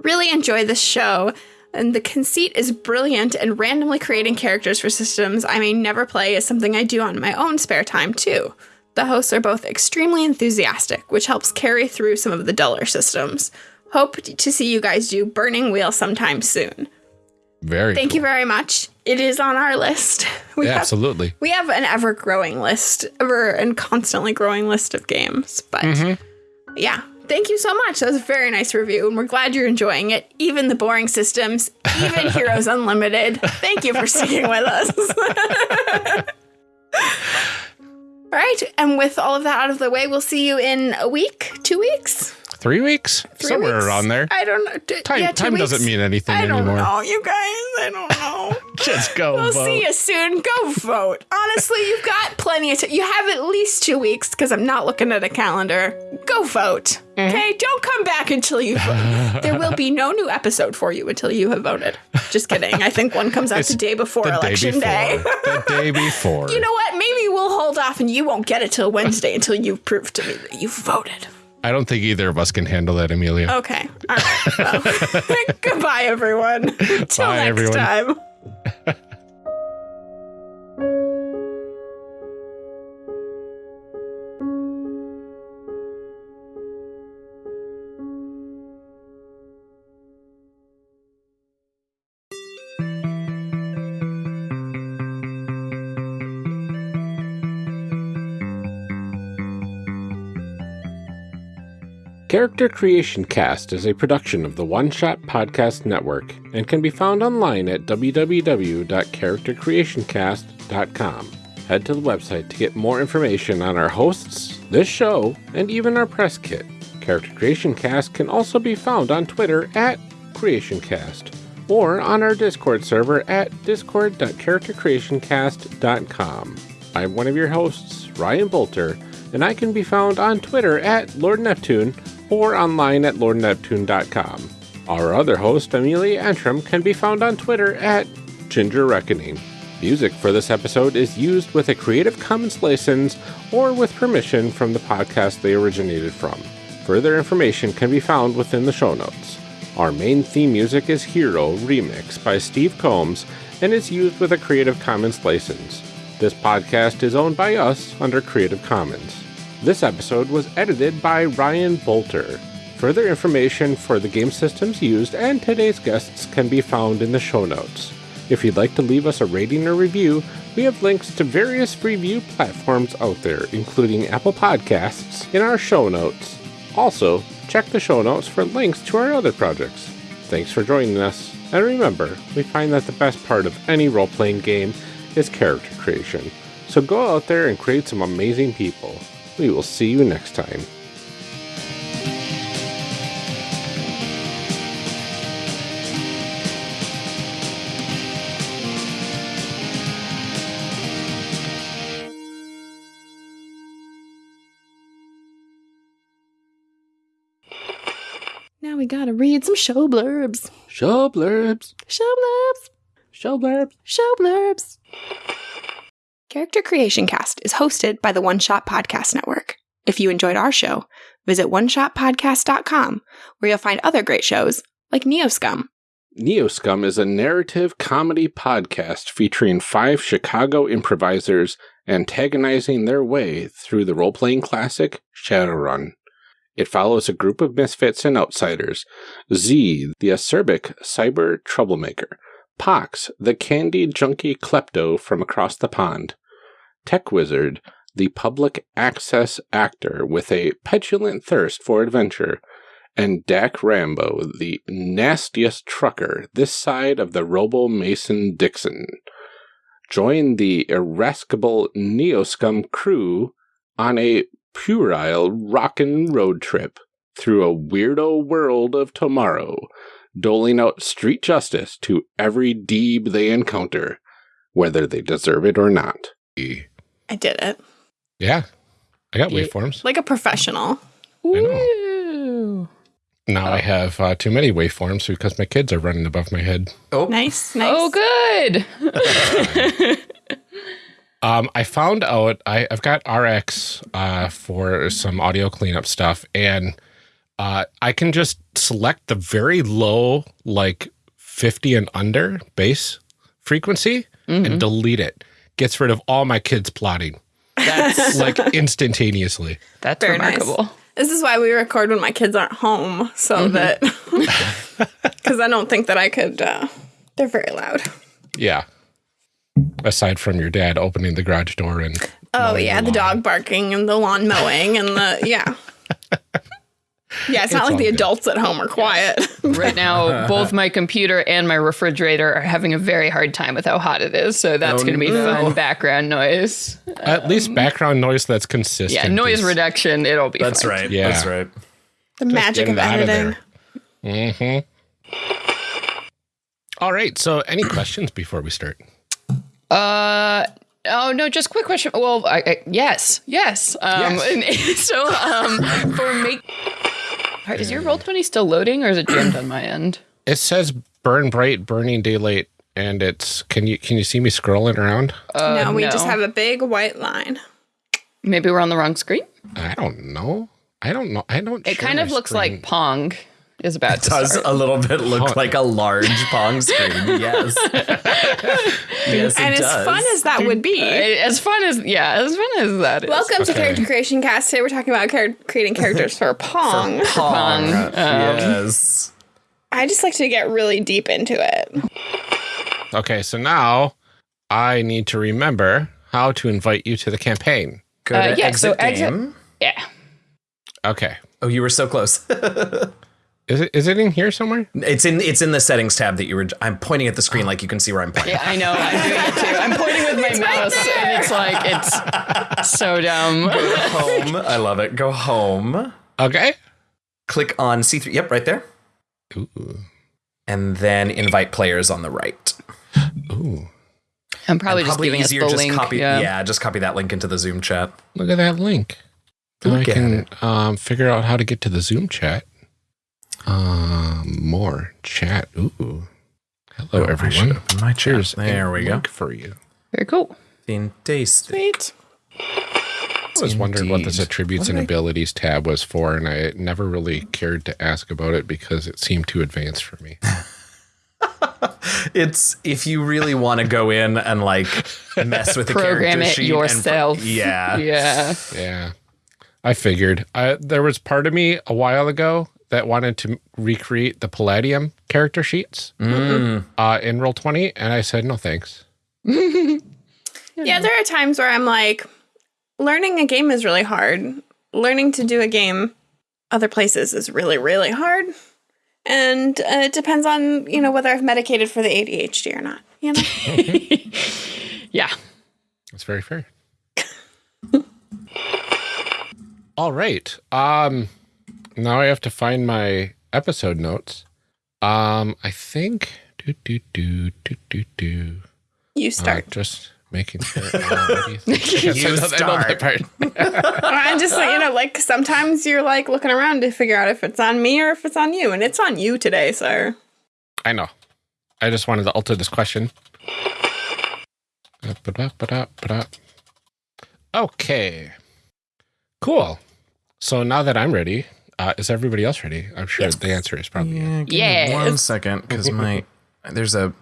Really enjoy this show, and the conceit is brilliant, and randomly creating characters for systems I may never play is something I do on my own spare time, too. The hosts are both extremely enthusiastic, which helps carry through some of the duller systems. Hope to see you guys do Burning Wheel sometime soon. Very. Thank you very much. It is on our list. We Yeah, have absolutely. we have an ever growing list, ever and constantly growing list of games. But mm-hmm. yeah, thank you so much. That was a very nice review, and we're glad you're enjoying it. Even the boring systems, even Heroes Unlimited. Thank you for sticking with us. all right, and with all of that out of the way, we'll see you in a week, two weeks, Three weeks? three Somewhere weeks? around there. I don't know. D- Time, yeah, time weeks. doesn't mean anything I don't anymore. know, you guys. I don't know. Just go We'll vote. see you soon. Go vote. Honestly, you've got plenty of time. You have at least two weeks because I'm not looking at a calendar. Go vote. Mm-hmm. Okay? Don't come back until you vote. there will be no new episode for you until you have voted. Just kidding. I think one comes out It's the day before the day election before. day. the day before. you know what? Maybe we'll hold off and you won't get it till Wednesday until you prove to me that you voted. I don't think either of us can handle that, Amelia. Okay. All right. Well, goodbye, everyone. Till Bye, next everyone. time. Character Creation Cast is a production of the One Shot Podcast Network and can be found online at www.charactercreationcast.com. Head to the website to get more information on our hosts, this show, and even our press kit. Character Creation Cast can also be found on Twitter at CreationCast or on our Discord server at discord.charactercreationcast.com. I'm one of your hosts, Ryan Boelter, and I can be found on Twitter at Lord Neptune or online at lordneptune.com. Our other host, Amelia Antrim, can be found on Twitter at Ginger Reckoning. Music for this episode is used with a Creative Commons license or with permission from the podcast they originated from. Further information can be found within the show notes. Our main theme music is Hero Remix by Steve Combs and is used with a Creative Commons license. This podcast is owned by us under Creative Commons. This episode was edited by Ryan Boelter. Further information for the game systems used and today's guests can be found in the show notes. If you'd like to leave us a rating or review, we have links to various review platforms out there, including Apple Podcasts, in our show notes. Also, check the show notes for links to our other projects. Thanks for joining us, and remember, we find that the best part of any role playing game is character creation. So go out there and create some amazing people. We will see you next time. Now we gotta read some show blurbs. Show blurbs. Show blurbs. Show blurbs. Show blurbs. Character Creation Cast is hosted by the One Shot Podcast Network. If you enjoyed our show, visit oneshotpodcast.com where you'll find other great shows like Neoscum. Neoscum is a narrative comedy podcast featuring five Chicago improvisers antagonizing their way through the role playing classic Shadowrun. It follows a group of misfits and outsiders Z, the acerbic cyber troublemaker, Pox, the candy junkie klepto from across the pond, Tech Wizard, the public access actor with a petulant thirst for adventure, and Dak Rambo, the nastiest trucker this side of the Robo Mason Dixon. Join the irascible Neoscum crew on a puerile rockin' road trip through a weirdo world of tomorrow, doling out street justice to every deeb they encounter, whether they deserve it or not. I did it. Yeah, I got Yeah. waveforms. Like a professional. Woo. Now I have uh, too many waveforms because my kids are running above my head. Oh, Nice, nice. Oh, good. Um, I found out I, I've got RX uh, for some audio cleanup stuff, and uh, I can just select the very low, like 50 and under bass frequency and delete it. Gets rid of all my kids plotting That's like instantaneously. that's Very nice. This is why we record when my kids aren't home, so that because I don't think that I could. Uh, they're very loud. Yeah. Aside from your dad opening the garage door and Oh yeah, the lawn. dog barking and the lawn mowing and the yeah. Yeah, it's, not like all the good. adults at home are quiet. Right now, both my computer and my refrigerator are having a very hard time with how hot it is. So that's Oh, going to be no. fun background noise. at least background noise that's consistent. Yeah, noise is- reduction. It'll be that's fine. right. Yeah. That's right. the magic of getting out of editing. Mm-hmm. All right. So, any questions before we start? Uh, oh no, just quick question. Well, I, I, yes, yes. Um, and so um, for make, All right, is your Roll20 still loading, or is it jammed on my end? It says burn bright, burning daylight, and it's can you can you see me scrolling around? Uh, no, we just have a big white line. Maybe we're on the wrong screen. I don't know. I don't know. I don't. It kind of looks screen. like Pong is about to Does start. a little bit look like a large Pong screen? Yes. yes, it And as does. fun as that would be. As fun as yeah, as fun as that is. Welcome to Okay. Character Creation Cast. Today we're talking about char- creating characters for Pong. For Pong. Um, yes. I just like to get really deep into it. Okay, so now I need to remember how to invite you to the campaign. Go Uh, to yeah, exit so exit- game. Yeah. Okay. Oh, you were so close. Is it is it in here somewhere? it's in it's in the settings tab that you were. I'm pointing at the screen like you can see where I'm pointing. Yeah, I know. I'm doing it too. I'm pointing with my mouse, and it's like it's so dumb. home. I love it. Go home. Okay. Click on C3. Yep, right there. Ooh. And then invite players on the right. Ooh. I'm probably just Probably giving us easier the just link. copy. yeah. Yeah. just copy that link into the Zoom chat. Look at that link. Then Look I at can um, figure out how to get to the Zoom chat. Um, more chat. Ooh. Hello, Oh, everyone. open my Cheers. There we go. for you. Very cool. Fantastic. Sweet. I was wondering what this attributes What and I- abilities tab was for, and I never really cared to ask about it because it seemed too advanced for me. It's if you really want to go in and like mess with the Program character it sheet yourself. pro- yeah. Yeah. Yeah. I figured. I, there was part of me a while ago that wanted to recreate the Palladium character sheets Mm. uh, in Roll20, and I said, no thanks. Yeah, there are times where I'm like, learning a game is really hard. Learning to do a game other places is really, really hard. And uh, it depends on, you know, whether I've medicated for the ADHD or not. You know? Yeah. That's very fair. All right. Um, now I have to find my episode notes. Um, I think. Do, do, do, do, do, do. You Uh, start. just making sure. Uh, you? Yes, I know- I know that part. I'm just like, you know, like sometimes you're like looking around to figure out if it's on me or if it's on you. And it's on you today, sir. I know. I just wanted to alter this question. Okay. Cool. So now that I'm ready, Uh, is everybody else ready? I'm sure the answer is probably yes. Yeah, give me one second, because my there's a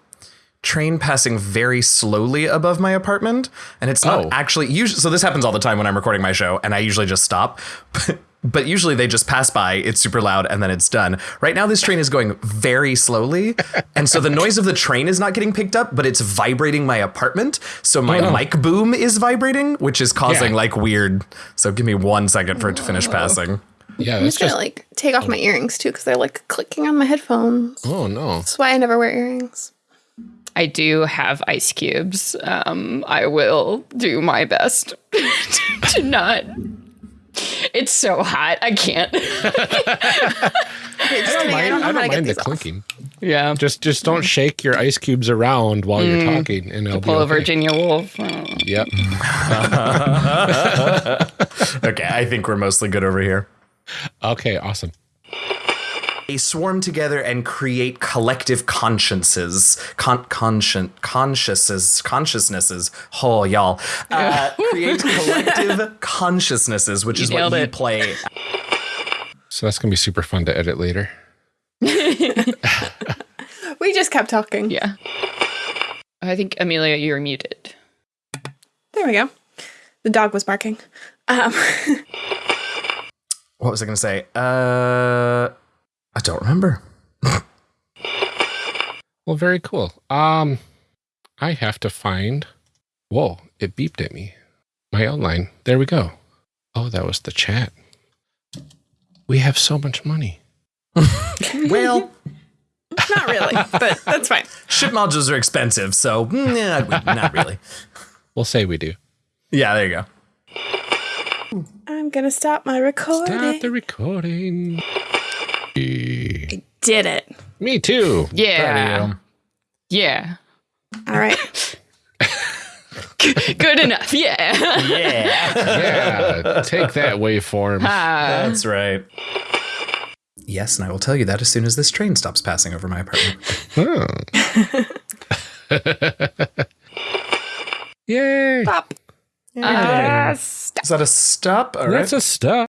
train passing very slowly above my apartment, and it's not Oh. actually usually. So this happens all the time when I'm recording my show, and I usually just stop. But usually they just pass by, it's super loud, and then it's done. Right now, this train is going very slowly. And so the noise of the train is not getting picked up, but it's vibrating my apartment. So my mic boom is vibrating, which is causing Yeah. like weird. So give me one second for it to finish passing. Yeah, I'm that's just gonna just. like take off my earrings too because they're like clicking on my headphones. Oh no. That's why I never wear earrings. I do have ice cubes. Um, I will do my best to not. It's so hot. I can't. I I don't mind, I don't mind the clinking. Yeah. Just just don't shake your ice cubes around while you're talking, and it'll be Pull a. Virginia Woolf. Oh. Yep. Okay, I think we're mostly good over here. Okay. Awesome. They swarm together and create collective consciences, con- conscient consciouses, consciousnesses. Oh, y'all, uh, create collective consciousnesses, which is what nailed you play. So that's gonna be super fun to edit later. We just kept talking. Yeah. I think Amelia, you're muted. There we go. The dog was barking. Um, What was I going to say? Uh, I don't remember. Well, very cool. Um, I have to find. Whoa! It beeped at me. My outline. There we go. Oh, that was the chat. We have so much money. Well, not really, but that's fine. ship modules are expensive, so mm, yeah, not really. We'll say we do. Yeah, there you go. I'm gonna stop my recording. Stop the recording. Eh, Did it. Me too. Yeah. Yeah. All right. Good enough. Yeah. Yeah, Yeah. take that waveform. Ah. that's right. Yes, and I will tell you that as soon as this train stops passing over my apartment. Huh. Yay. Stop. Uh, Is that a stop? All right. That's a stop.